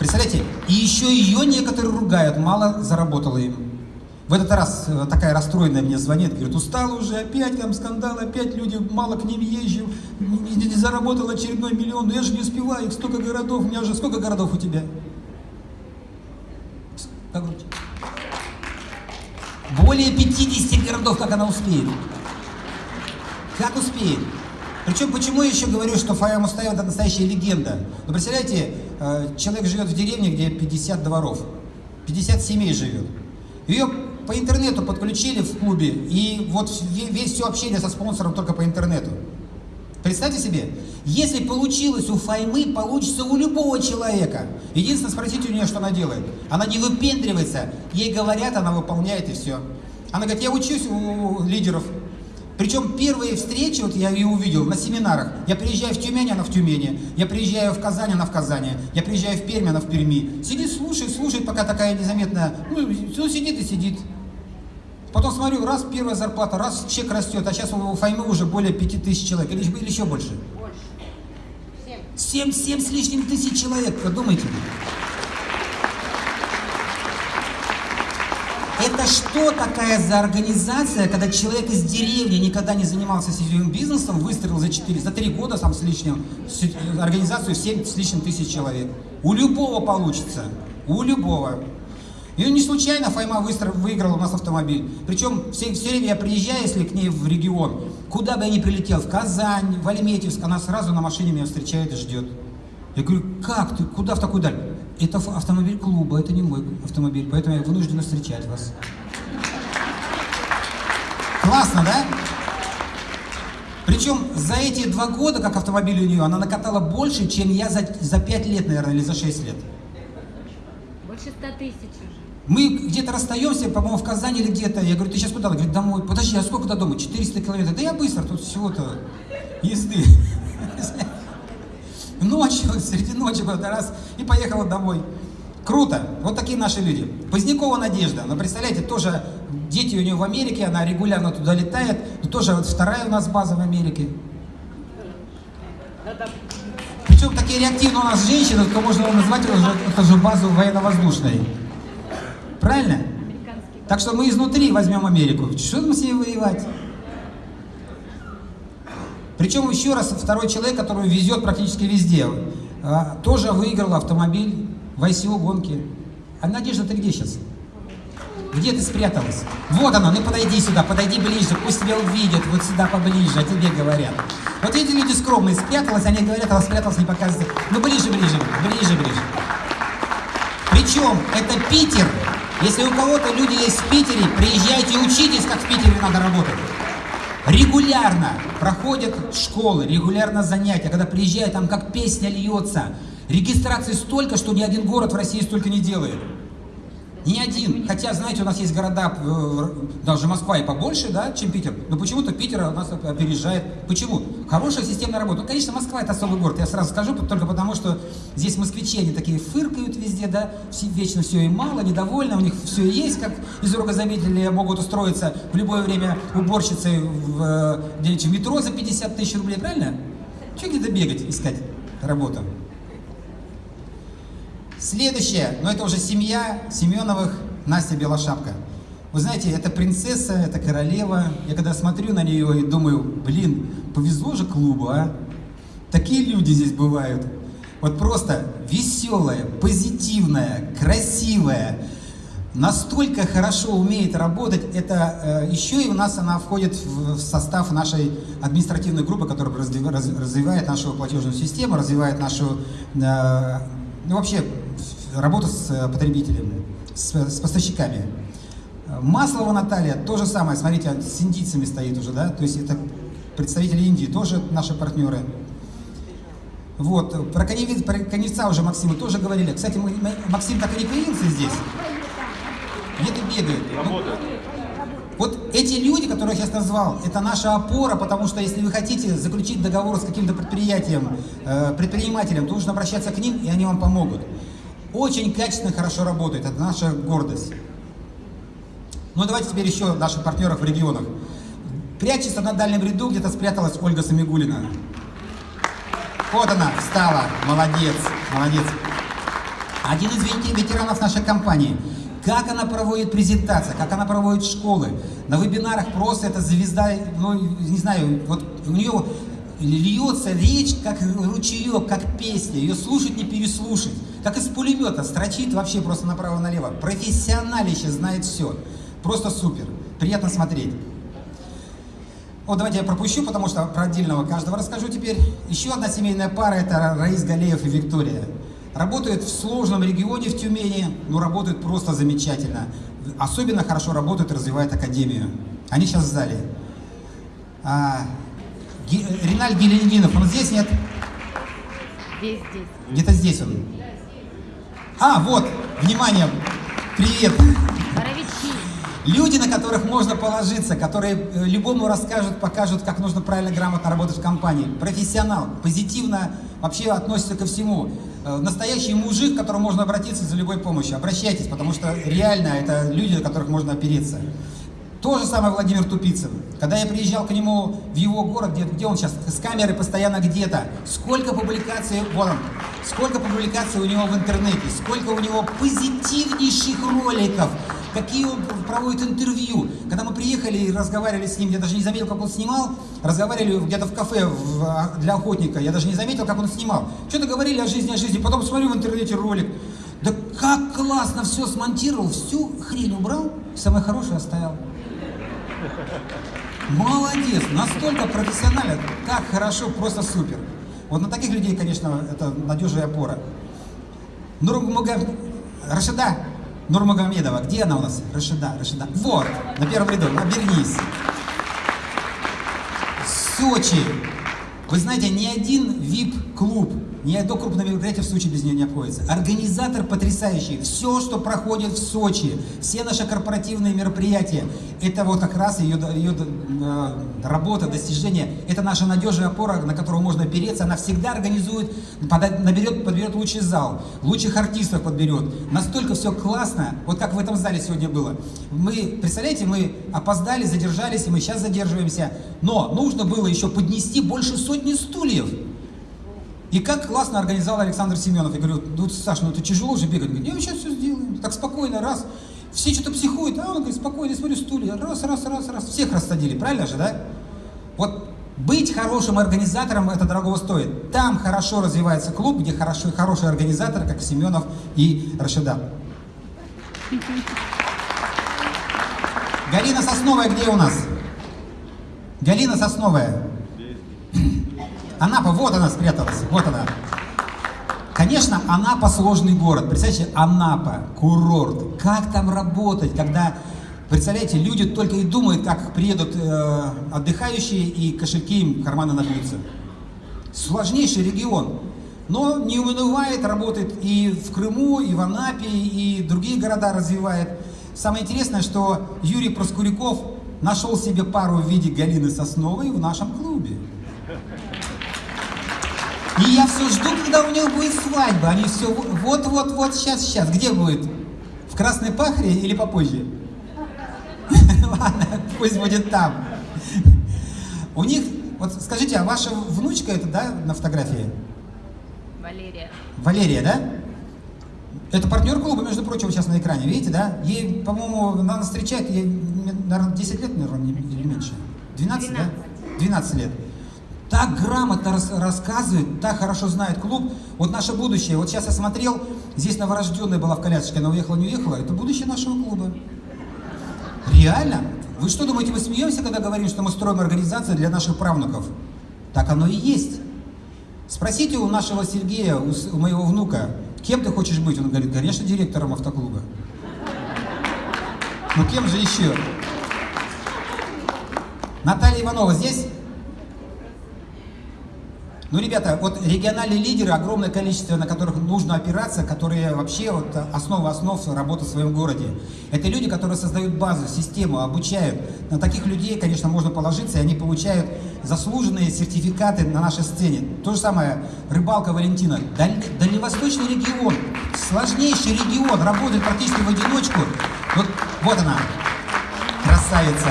Представляете? И еще ее некоторые ругают, мало заработала им. В этот раз э, такая расстроенная мне звонит, говорит, устала уже, опять там скандал, опять люди, мало к ним езжу, не, не, заработал очередной миллион, но я же не успеваю, их столько городов, у меня уже сколько городов у тебя? Как более 50 городов, как она успеет. Как успеет? Причем, почему я еще говорю, что Фая Мустаева это настоящая легенда? Ну, представляете, э, человек живет в деревне, где 50 дворов, 50 семей живет. Ее по интернету подключили в клубе, и вот весь все общение со спонсором только по интернету. Представьте себе, если получилось у Файмы, получится у любого человека. Единственное, спросите у нее, что она делает. Она не выпендривается, ей говорят, она выполняет и все. Она говорит, я учусь у лидеров. Причем первые встречи, вот я ее увидел на семинарах. Я приезжаю в Тюмень, она в Тюмени. Я приезжаю в Казань, она в Казани. Я приезжаю в Пермь, она в Перми. Сидит, слушает, слушает, пока такая незаменная. Ну, ну сидит и сидит. Потом смотрю, раз первая зарплата, раз чек растет, а сейчас у Файмы уже более 5000 человек, или, или еще больше. Больше. Семь. Семь, с лишним тысяч человек, подумайте. Это что такая за организация, когда человек из деревни никогда не занимался сетевым бизнесом, выстрелил за 4, за 3 года сам с лишним, организацию 7 с лишним тысяч человек. У любого получится, у любого. И не случайно Файма выиграла у нас автомобиль. Причем все, все время я приезжаю, если к ней в регион, куда бы я ни прилетел, в Казань, в Альметьевск, она сразу на машине меня встречает и ждет. Я говорю, как ты, куда в такую даль? Это автомобиль клуба, это не мой автомобиль, поэтому я вынуждена встречать вас. Классно, да? Причем за эти два года, как автомобиль у нее, она накатала больше, чем я за, 5 лет, наверное, или за 6 лет. Больше 100 тысяч уже. Мы где-то расстаемся, по-моему, в Казани или где-то. Я говорю, ты сейчас куда? Она говорит, домой. Подожди, а сколько до дома? 400 километров. Да я быстро, тут всего-то езды. Ночью, среди ночи раз, и поехала домой. Круто. Вот такие наши люди. Позднякова Надежда. Но представляете, тоже дети у нее в Америке, она регулярно туда летает. Но тоже вот вторая у нас база в Америке. Причем такие реактивные у нас женщины, то можно назвать уже, это же базу военно-воздушной. Правильно? Так что мы изнутри возьмем Америку. Что мы с ней воевать? Причем еще раз второй человек, который везет практически везде, а, тоже выиграл автомобиль в ICO гонки. А Надежда, ты где сейчас? Где ты спряталась? Вот она, ну подойди сюда, подойди ближе, пусть тебя увидят, вот сюда поближе, а тебе говорят. Вот эти люди скромные, спряталась, они говорят, она спряталась, не показывает. Ну ближе, ближе, ближе, ближе. Причем это Питер, если у кого-то люди есть в Питере, приезжайте учитесь, как в Питере надо работать. Регулярно проходят школы, регулярно занятия. Когда приезжают, там как песня льется. Регистрации столько, что ни один город в России столько не делает. Ни один. Хотя, знаете, у нас есть города, э, даже Москва и побольше, да, чем Питер. Но почему-то Питер нас опережает. Почему? Хорошая системная работа. Ну, конечно, Москва это особый город. Я сразу скажу, только потому что здесь москвичи, они такие фыркают везде, да, вечно все и мало, недовольны, у них все есть, как из рукозаметили могут устроиться в любое время уборщицей в, э, где-нибудь в метро за 50 тысяч рублей, правильно? Че где-то бегать, искать работу? Следующее, но это уже семья Семеновых, Настя Белошапка. Вы знаете, это принцесса, это королева. Я когда смотрю на нее и думаю, блин, повезло же клубу, а? Такие люди здесь бывают. Вот просто веселая, позитивная, красивая, настолько хорошо умеет работать, это э, еще и у нас она входит в, в состав нашей административной группы, которая разви- раз- развивает нашу платежную систему, развивает нашу, э, ну вообще, работу с э, потребителями, с, с поставщиками. Маслова Наталья, то же самое, смотрите, с индийцами стоит уже, да, то есть это представители Индии, тоже наши партнеры. Вот, про, коневец, про коневца уже Максима тоже говорили. Кстати, мы, Максим так и не появился здесь. Где-то бегает. Ну, вот эти люди, которых я назвал, это наша опора, потому что если вы хотите заключить договор с каким-то предприятием, э, предпринимателем, то нужно обращаться к ним, и они вам помогут. Очень качественно, хорошо работает. Это наша гордость. Ну давайте теперь еще наших партнеров в регионах. Прячется на дальнем ряду, где-то спряталась Ольга Самигулина. Вот она, встала. Молодец, молодец. Один из вете- ветеранов нашей компании. Как она проводит презентации, как она проводит школы. На вебинарах просто это звезда, ну, не знаю, вот у нее льется речь, как ручеек, как песня. Ее слушать не переслушать. Как из пулемета, строчит вообще просто направо-налево. Профессионалище знает все. Просто супер. Приятно смотреть. Вот давайте я пропущу, потому что про отдельного каждого расскажу теперь. Еще одна семейная пара – это Раис Галеев и Виктория. Работают в сложном регионе в Тюмени, но работают просто замечательно. Особенно хорошо работают и развивают академию. Они сейчас в зале. А, Ги- Риналь Гелендинов, он здесь, нет? Здесь, здесь. Где-то здесь он. А, вот, внимание, привет. Боровичи. Люди, на которых можно положиться, которые э, любому расскажут, покажут, как нужно правильно, грамотно работать в компании. Профессионал, позитивно вообще относится ко всему. Э, Настоящий мужик, к которому можно обратиться за любой помощью. Обращайтесь, потому что реально это люди, на которых можно опереться. То же самое Владимир Тупицын. Когда я приезжал к нему в его город, где, где он сейчас, с камерой постоянно где-то, сколько публикаций, вот он, сколько публикаций у него в интернете, сколько у него позитивнейших роликов, какие он проводит интервью. Когда мы приехали и разговаривали с ним, я даже не заметил, как он снимал, разговаривали где-то в кафе в- а, для охотника, я даже не заметил, как он снимал. Что-то говорили о жизни, о жизни, потом смотрю в интернете ролик, да как классно все смонтировал, всю хрень убрал, самое хорошее оставил. Молодец, настолько профессионально, так хорошо, просто супер. Вот на таких людей, конечно, это надежная опора. Нурмуга... Рашида Нурмагомедова, где она у нас? Рашида, Рашида. Вот, на первом ряду, обернись. Сочи. Вы знаете, ни один VIP-клуб, ни одно крупное мероприятие в Сочи без нее не обходится. Организатор потрясающий. Все, что проходит в Сочи, все наши корпоративные мероприятия, это вот как раз ее, ее э, работа, достижение. Это наша надежная опора, на которую можно опереться. Она всегда организует, пода- наберет, подберет лучший зал, лучших артистов подберет. Настолько все классно, вот как в этом зале сегодня было. Мы, представляете, мы опоздали, задержались, и мы сейчас задерживаемся. Но нужно было еще поднести больше сотни стульев. И как классно организовал Александр Семенов. Я говорю, ну, Саш, ну это тяжело же бегать. Он говорит, я сейчас все сделаем. Так спокойно, раз. Все что-то психуют, а он говорит, спокойно, я смотрю, стулья. Раз, раз, раз, раз. Всех рассадили, правильно же, да? Вот быть хорошим организатором это дорого стоит. Там хорошо развивается клуб, где хорошо, хороший организатор, как Семенов и Рашида. Галина Сосновая где у нас? Галина Сосновая. Анапа, вот она спряталась, вот она. Конечно, Анапа сложный город. Представляете, Анапа, курорт. Как там работать, когда, представляете, люди только и думают, как приедут э, отдыхающие и кошельки им карманы набьются. Сложнейший регион. Но не унывает, работает и в Крыму, и в Анапе, и другие города развивает. Самое интересное, что Юрий Проскуряков нашел себе пару в виде Галины Сосновой в нашем клубе. И я все жду, когда у него будет свадьба. Они все вот-вот-вот, сейчас, сейчас. Где будет? В Красной Пахре или попозже? Ладно, пусть будет там. У них, вот скажите, а ваша внучка это, да, на фотографии? Валерия. Валерия, да? Это партнер клуба, между прочим, сейчас на экране, видите, да? Ей, по-моему, она нас встречает, ей, наверное, 10 лет, наверное, или меньше. 12, да? 12 лет. Так грамотно рас- рассказывает, так хорошо знает клуб. Вот наше будущее. Вот сейчас я смотрел, здесь новорожденная была в колясочке, она уехала, не уехала. Это будущее нашего клуба. Реально? Вы что думаете, мы смеемся, когда говорим, что мы строим организацию для наших правнуков? Так оно и есть. Спросите у нашего Сергея, у, у моего внука, кем ты хочешь быть? Он говорит, конечно, директором автоклуба. Ну кем же еще? Наталья Иванова здесь? Ну, ребята, вот региональные лидеры, огромное количество, на которых нужно опираться, которые вообще вот основа основ работы в своем городе. Это люди, которые создают базу, систему, обучают. На таких людей, конечно, можно положиться, и они получают заслуженные сертификаты на нашей сцене. То же самое рыбалка Валентина. Даль- Дальневосточный регион, сложнейший регион, работает практически в одиночку. Вот, вот она, красавица.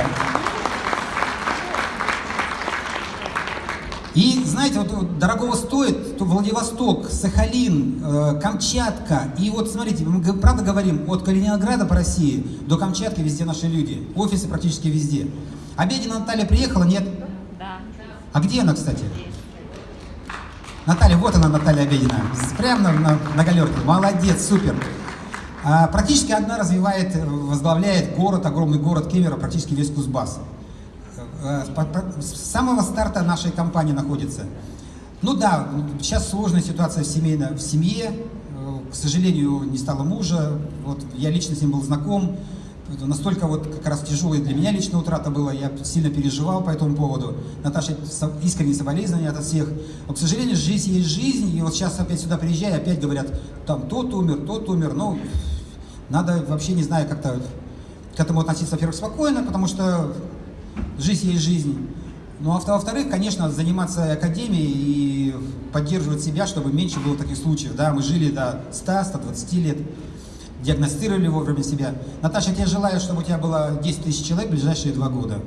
И знаете, вот, вот дорогого стоит то Владивосток, Сахалин, э, Камчатка. И вот смотрите, мы правда говорим, от Калининграда по России до Камчатки везде наши люди. Офисы практически везде. Обедина Наталья приехала, нет? Да. А где она, кстати? Наталья, вот она, Наталья Обедина. Прямо на, на, на галерке. Молодец, супер. А, практически одна развивает, возглавляет город, огромный город Кемерово, практически весь Кузбасс. Э, С самого старта нашей компании находится. Ну да, сейчас сложная ситуация в, семейно, в семье. Э, К сожалению, не стало мужа. Вот я лично с ним был знаком. Настолько вот как раз тяжелая для меня лично утрата была, я сильно переживал по этому поводу. Наташа, искренние соболезнования от всех. Но, к сожалению, жизнь есть жизнь, и вот сейчас опять сюда приезжаю, опять говорят, там тот умер, тот умер. Ну, надо вообще, не знаю, как-то к этому относиться, во-первых, спокойно, потому что жизнь есть жизнь. Ну, а во-вторых, конечно, заниматься академией и поддерживать себя, чтобы меньше было таких случаев. Да, мы жили до 100-120 лет, диагностировали вовремя себя. Наташа, я тебе желаю, чтобы у тебя было 10 тысяч человек в ближайшие два года.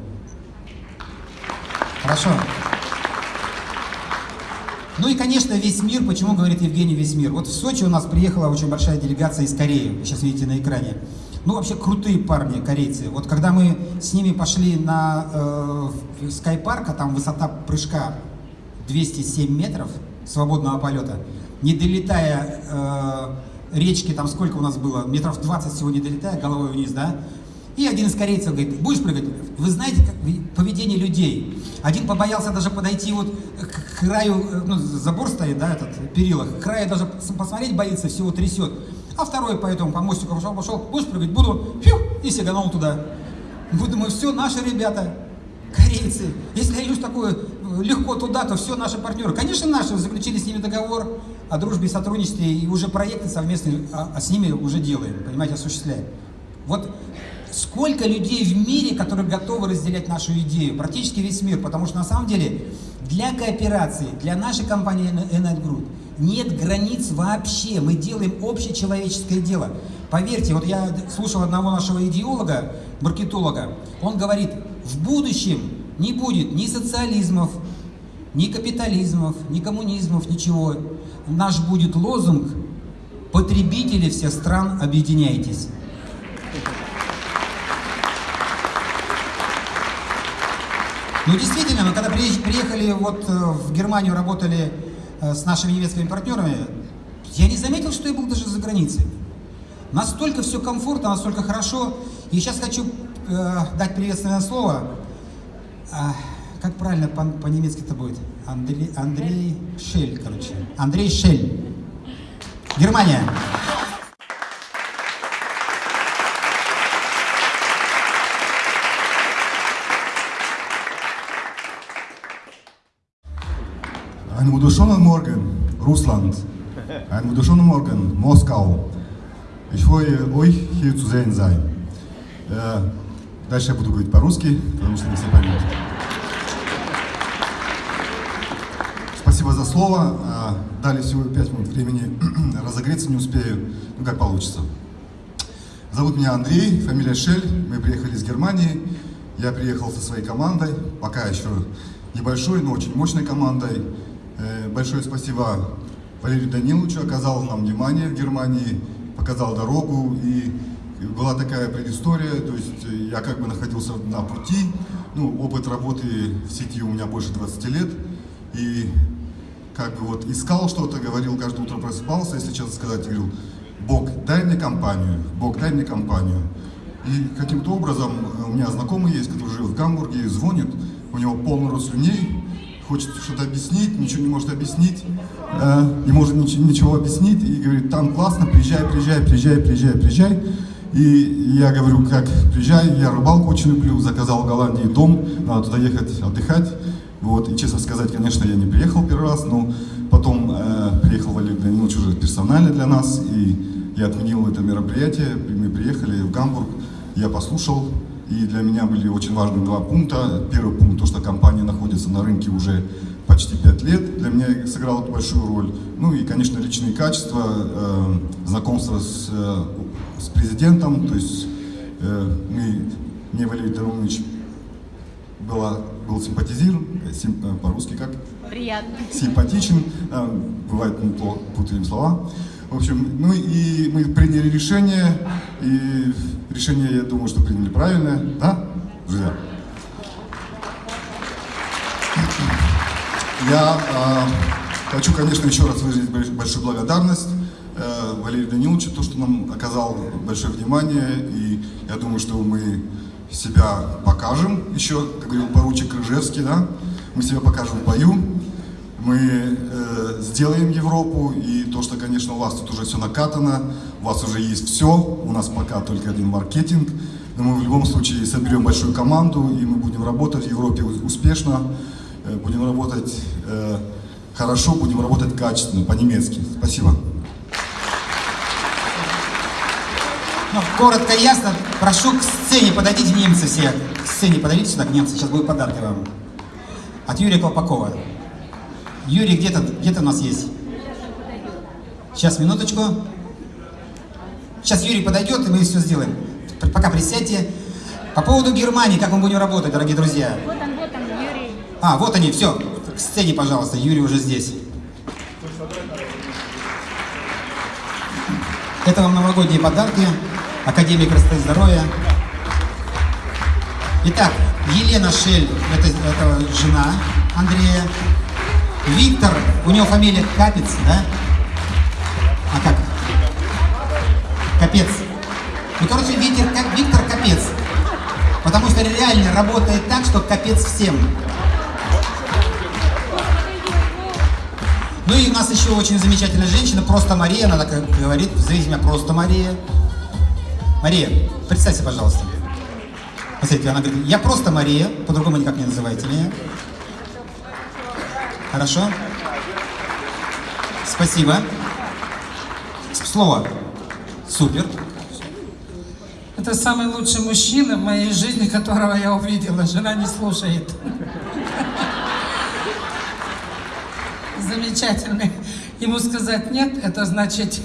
Хорошо? Ну и, конечно, весь мир. Почему говорит Евгений весь мир? Вот в Сочи у нас приехала очень большая делегация из Кореи. Вы сейчас видите на экране. Ну, вообще крутые парни, корейцы. Вот когда мы с ними пошли на э, скайпарк, а там высота прыжка 207 метров свободного полета, не долетая э, речки, там сколько у нас было, метров 20 всего не долетая, головой вниз, да? И один из корейцев говорит, будешь прыгать? Вы знаете как, поведение людей. Один побоялся даже подойти вот к краю, э, ну, забор стоит, да, этот, перила, к краю даже пос- посмотреть боится, всего трясет. А второй по этому, по мостику пошел, пошел, будешь прыгать? Буду, фью, и сиганул туда. Мы думаем, все, наши ребята, корейцы. Если я идешь такое э, легко туда, то все наши партнеры. Конечно, наши, заключили с ними договор о дружбе и сотрудничестве, и уже проекты совместные а, а с ними уже делаем, понимаете, осуществляем. Вот сколько людей в мире, которые готовы разделять нашу идею, практически весь мир, потому что на самом деле для кооперации, для нашей компании Enite Group нет границ вообще, мы делаем общечеловеческое дело. Поверьте, вот я слушал одного нашего идеолога, маркетолога, он говорит, в будущем не будет ни социализмов, ни капитализмов, ни коммунизмов, ничего. Наш будет лозунг «Потребители всех стран, объединяйтесь». Ну, действительно, мы когда приехали вот э, в Германию, работали с нашими немецкими партнерами, я не заметил, что я был даже за границей. Настолько все комфортно, настолько хорошо. И сейчас хочу э, дать приветственное слово. А, как правильно по- по-немецки это будет? Андрей, Андрей Шель, короче. Андрей Шель. Германия. Einen wunderschönen Morgen, Russland. Einen wunderschönen Morgen, Moskau. Ich freue euch, hier zu sehen sein. Äh, дальше я буду говорить по-русски, потому что не все поймут. Спасибо за слово. Э, Дали всего 5 минут времени разогреться, не успею. Ну, как получится. Зовут меня Андрей, фамилия Шель. Мы приехали из Германии. Я приехал со своей командой, пока еще небольшой, но очень мощной командой. Э, Большое спасибо Валерию Даниловичу, оказал нам внимание в Германии, показал дорогу, и была такая предыстория, то есть э, я как бы находился на пути, ну, опыт работы в сети у меня больше 20 лет, и как бы вот искал что-то, говорил, каждое утро просыпался, если честно сказать, говорил, Бог, дай мне компанию, Бог, дай мне компанию. И каким-то образом у меня знакомый есть, который живет в Гамбурге, звонит, у него полный рот слюней, хочет что-то объяснить, ничего не может объяснить, э, не может ничего, ничего объяснить, и говорит, там классно, приезжай, приезжай, приезжай, приезжай, приезжай. И я говорю, как приезжай, я рыбалку очень люблю, заказал в Голландии дом, надо туда ехать отдыхать. Вот, и честно сказать, конечно, я не приехал первый раз, но потом э, приехал Валерий Данилович уже персонально для нас, и я отменил это мероприятие, мы приехали в Гамбург, я послушал, и для меня были очень важны два пункта. Первый пункт, то, что компания находится на рынке уже почти пять лет, для меня сыграло большую роль. Ну и, конечно, личные качества, э, знакомство с, э, с президентом, то есть э, мы, мне Валерий Дарунович была, был симпатизирован, э, сим, э, по-русски как? Приятно. симпатичен, а, бывает мы путаем слова. В общем, ну и мы приняли решение, и решение, я думаю, что приняли правильное, да, друзья? Я а, хочу, конечно, еще раз выразить больш- большую благодарность э, Валерию Даниловичу, то, что нам оказал большое внимание, и я думаю, что мы себя покажем еще, как говорил поручик Рыжевский, да, мы себя покажем в бою, мы э, сделаем Европу, и то, что, конечно, у вас тут уже все накатано, у вас уже есть все, у нас пока только один маркетинг, но мы в любом случае соберем большую команду, и мы будем работать в Европе успешно, э, будем работать э, хорошо, будем работать качественно, по-немецки. Спасибо. Ну, коротко и ясно, прошу к сцене, подойдите немцы все. К сцене подойдите сюда, к немцы, сейчас будут подарки вам. От Юрия Колпакова. Юрий где-то где у нас есть? Сейчас, минуточку. Сейчас Юрий подойдет, и мы все сделаем. Пока присядьте. По поводу Германии, как мы будем работать, дорогие друзья. Вот он, вот он, Юрий. А, вот они, все. К сцене, пожалуйста, Юрий уже здесь. Это вам новогодние подарки. Академия красоты и здоровья. Итак, Елена Шель, это, это жена Андрея. Виктор, у него фамилия Капец, да? А как? Капец. Ну, короче, Виктор, Ка- Виктор Капец. Потому что реально работает так, что капец всем. Ну и у нас еще очень замечательная женщина, просто Мария, она так говорит, зовите меня просто Мария. Мария, представься, пожалуйста. Посмотрите, она говорит, я просто Мария, по-другому никак не называйте меня. Хорошо? Спасибо. Слово. Супер. Это самый лучший мужчина в моей жизни, которого я увидела. Жена не слушает. Замечательный. Ему сказать нет, это значит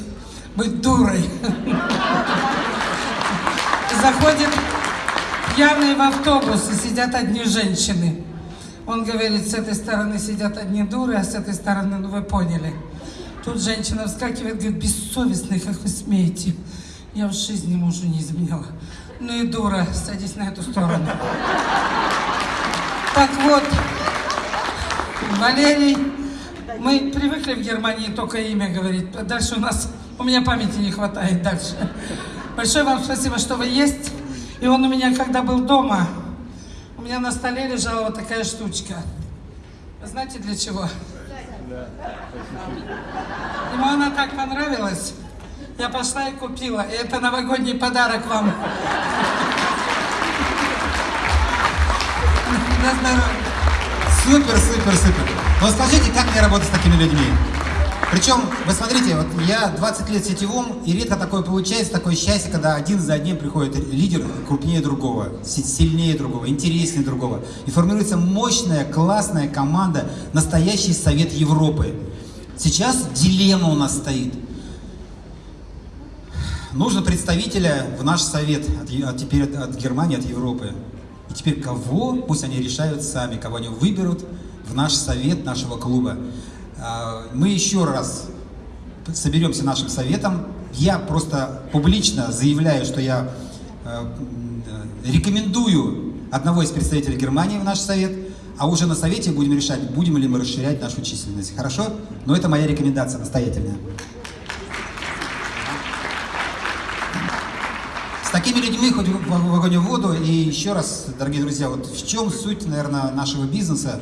быть дурой. Заходит пьяный в автобус, и сидят одни женщины. Он говорит, с этой стороны сидят одни дуры, а с этой стороны, ну вы поняли. Тут женщина вскакивает, говорит, бессовестный, как вы смеете. Я в жизни мужу не изменяла. Ну и дура, садись на эту сторону. Так вот, Валерий, мы привыкли в Германии только имя говорить. Дальше у нас, у меня памяти не хватает дальше. Большое вам спасибо, что вы есть. И он у меня, когда был дома, меня на столе лежала вот такая штучка. Знаете для чего? Ему она так понравилась. Я пошла и купила. И это новогодний подарок вам. На здоровье. Супер, супер, супер. Но скажите, как мне работать с такими людьми? Причем, вы смотрите, вот я 20 лет сетевом, и редко такое получается, такое счастье, когда один за одним приходит лидер крупнее другого, си- сильнее другого, интереснее другого. И формируется мощная, классная команда, настоящий совет Европы. Сейчас дилемма у нас стоит. Нужно представителя в наш совет, от, от теперь от, от Германии, от Европы. И теперь кого, пусть они решают сами, кого они выберут в наш совет нашего клуба. А, Мы еще раз соберемся нашим советом я просто публично заявляю, что я э, рекомендую одного из представителей Германии в наш совет, а уже на совете будем решать, будем ли мы расширять нашу численность. Хорошо? Но это моя рекомендация настоятельная. С такими людьми хоть в огонь в воду. И еще раз, дорогие друзья, вот в чем суть, наверное, нашего бизнеса.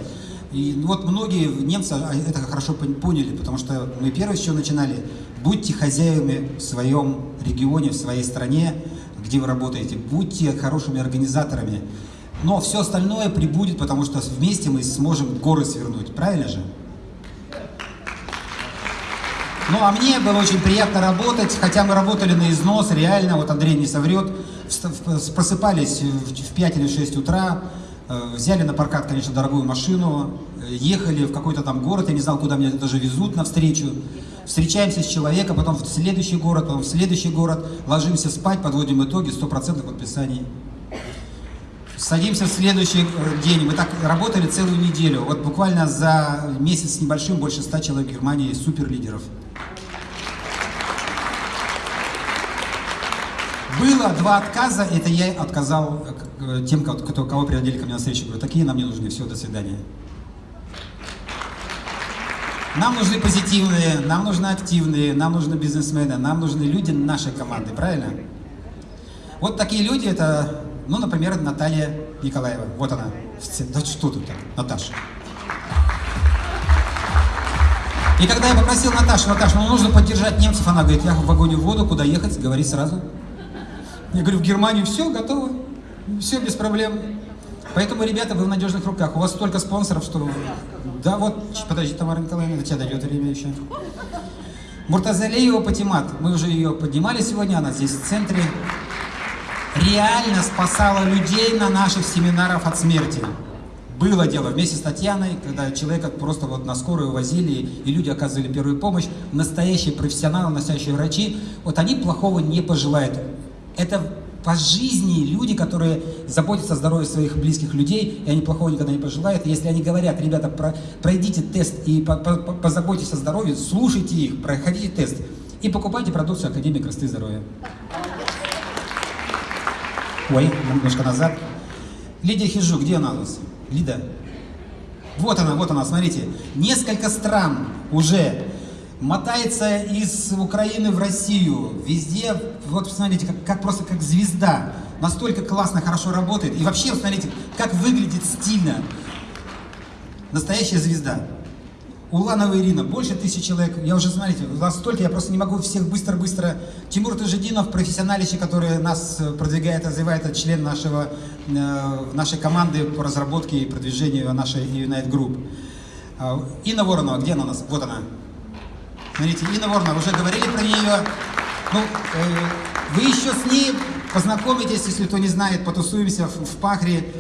И вот многие немцы а, это хорошо пон- поняли, потому что мы первые с чего начинали. Будьте хозяевами в своем регионе, в своей стране, где вы работаете. Будьте хорошими организаторами. Но все остальное прибудет, потому что вместе мы сможем горы свернуть. Правильно же? Ну, а мне было очень приятно работать, хотя мы работали на износ, реально, вот Андрей не соврет, просыпались в в 5 или 6 утра, взяли на прокат, конечно, дорогую машину, э, ехали в какой-то там город, я не знал, куда меня даже везут навстречу, встречаемся с человеком, потом в следующий город, потом в следующий город, ложимся спать, подводим итоги, 100% подписаний. Садимся в следующий э, день. Мы так работали целую неделю. Вот буквально за месяц с небольшим больше 100 человек в Германии суперлидеров. Было два отказа, это я отказал э, к- тем, кто, кого приводили ко мне на встречу. Говорю, такие нам не нужны, все, до свидания. Нам нужны позитивные, нам нужны активные, нам нужны бизнесмены, нам нужны люди нашей команды, правильно? Вот такие люди, это, ну, например, Наталья Николаева. Вот она. Да что тут Наташа. И когда я попросил Наташу, Наташа, ну нужно поддержать немцев, она говорит, я в вагоне в воду, куда ехать, говори сразу. Я говорю, в Германию все, готово, все без проблем. Поэтому, ребята, вы в надежных руках. У вас столько спонсоров, что... Да, вот, подожди, Тамара Николаевна, до тебя дойдет время еще. Муртазалиева Патимат. Мы уже ее поднимали сегодня, она здесь в центре. Реально спасала людей на наших семинарах от смерти. Было дело вместе с Татьяной, когда человека просто вот на скорую возили, и люди оказывали первую помощь. Настоящие профессионалы, настоящие врачи, вот они плохого не пожелают. Это по жизни люди, которые заботятся о здоровье своих близких людей, и они плохого никогда не пожелают. Если они говорят, ребята, про- пройдите тест и по- по- позаботьтесь о здоровье, слушайте их, проходите тест и покупайте продукцию Академии красоты и здоровья. Ой, немножко назад. Лидия Хижу, где она у нас? Лида. Вот она, вот она, смотрите. Несколько стран уже мотается из Украины в Россию. Везде, вот смотрите, как, как просто как звезда. Настолько классно, хорошо работает. И вообще, смотрите, как выглядит стильно. Настоящая звезда. Уланова Ирина, больше тысячи человек. Я уже, смотрите, у вас столько, я просто не могу всех быстро-быстро. Тимур Тажидинов, профессионалище, который нас э, продвигает, развивает, это член нашего, э, нашей команды по разработке и продвижению нашей Unite Group. А, Инна Воронова, где она у нас? Вот она. Смотрите, Инна Воронова, уже говорили про нее. Ну, э, вы еще с ней познакомитесь, если кто не знает, потусуемся в, в Пахре.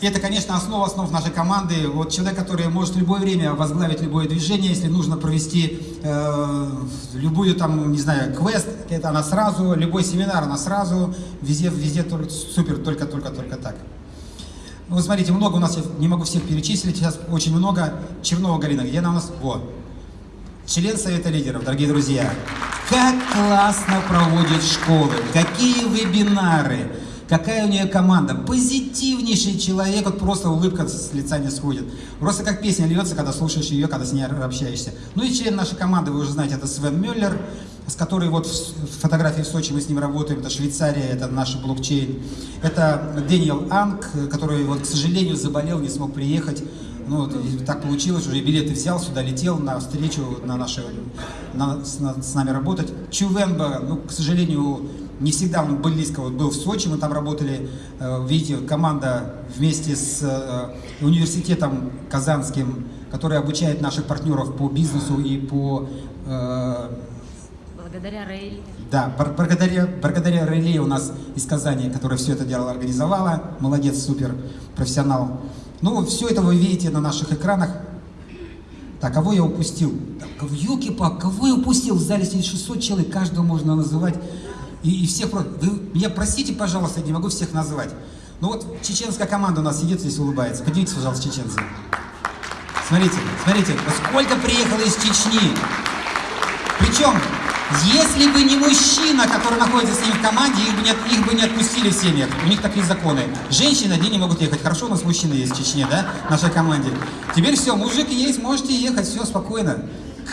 Это, конечно, основа основ нашей команды. Вот человек, который может в любое время возглавить любое движение, если нужно провести э, любую там, не знаю, квест, это она сразу, любой семинар она сразу, везде, везде только, супер, только, только, только так. Вот смотрите, много у нас, не могу всех перечислить, сейчас очень много. Чернова Галина, где она у нас? Вот. Член Совета лидеров, дорогие друзья. Как классно проводит школы, какие вебинары, какая у нее команда. Позитивнейший человек, вот просто улыбка с лица не сходит. Просто как песня льется, когда слушаешь ее, когда с ней общаешься. Ну и член нашей команды, вы уже знаете, это Свен Мюллер, с которой вот фотографии в Сочи мы с ним работаем, это Швейцария, это наш блокчейн. Это Дэниел Анг, который вот, к сожалению, заболел, не смог приехать. Ну, вот, так получилось, уже билеты взял, сюда летел на встречу, на наши, на- с, на- с нами работать. Чувенба, ну, к сожалению, не всегда он близко вот был в Сочи, мы там работали, э, видите, команда вместе с э, университетом казанским, который обучает наших партнеров по бизнесу и по э, Благодаря Рейли. да, благодаря, благодаря Реле у нас из Казани, которая все это дело организовала. Молодец, супер, профессионал. Ну, все это вы видите на наших экранах. Так, кого я упустил? Елки-пак, кого я упустил? В зале сидит 600 человек, каждого можно называть. И, и всех... Вы меня простите, пожалуйста, я не могу всех назвать. Ну вот чеченская команда у нас сидит здесь, улыбается. Поднимитесь, пожалуйста, чеченцы. Смотрите, смотрите, сколько приехало из Чечни. Причем Если бы не мужчина, который находится с ним в команде, их бы не, их бы не отпустили в семьях. У них такие законы. Женщины одни не могут ехать. Хорошо, у нас мужчины есть в Чечне, да, в нашей команде. Теперь все, мужик есть, можете ехать, все спокойно.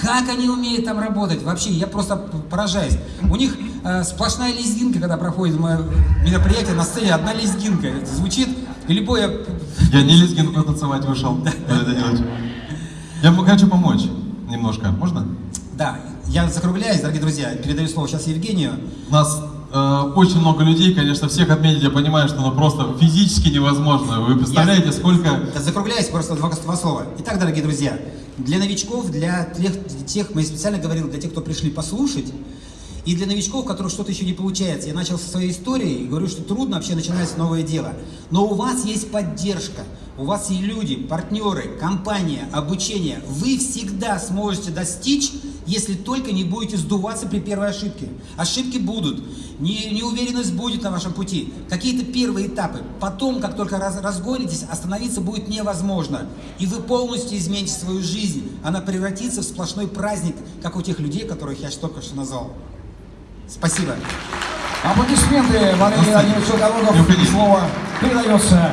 Как они умеют там работать? Вообще, я просто поражаюсь. У них э, сплошная лезгинка, когда проходит мое мероприятие, на сцене одна лезгинка. Это звучит, и любое... Я не лезгинку танцевать вышел. Я хочу помочь немножко. Можно? Да, я закругляюсь, дорогие друзья, передаю слово сейчас Евгению. У нас э, очень много людей, конечно, всех отметить, я понимаю, что ну просто физически невозможно. Вы представляете, сколько... Да, Закругляюсь просто два, два слова. Итак, дорогие друзья, для новичков, для тех, тех, мы специально говорил, для тех, кто пришли послушать, и для новичков, у которых что-то еще не получается. Я начал со своей истории и говорю, что трудно вообще начинать новое дело. Но у вас есть поддержка, у вас есть люди, партнеры, компания, обучение. Вы всегда сможете достичь, если только не будете сдуваться при первой ошибке. Ошибки будут, не- неуверенность будет на вашем пути, какие-то первые этапы. Потом, как только раз, разгонитесь, остановиться будет невозможно. И вы полностью измените свою жизнь. Она превратится в сплошной праздник, как у тех людей, которых я только что назвал. Спасибо. Аплодисменты Валерию. Не уходи. Слово передается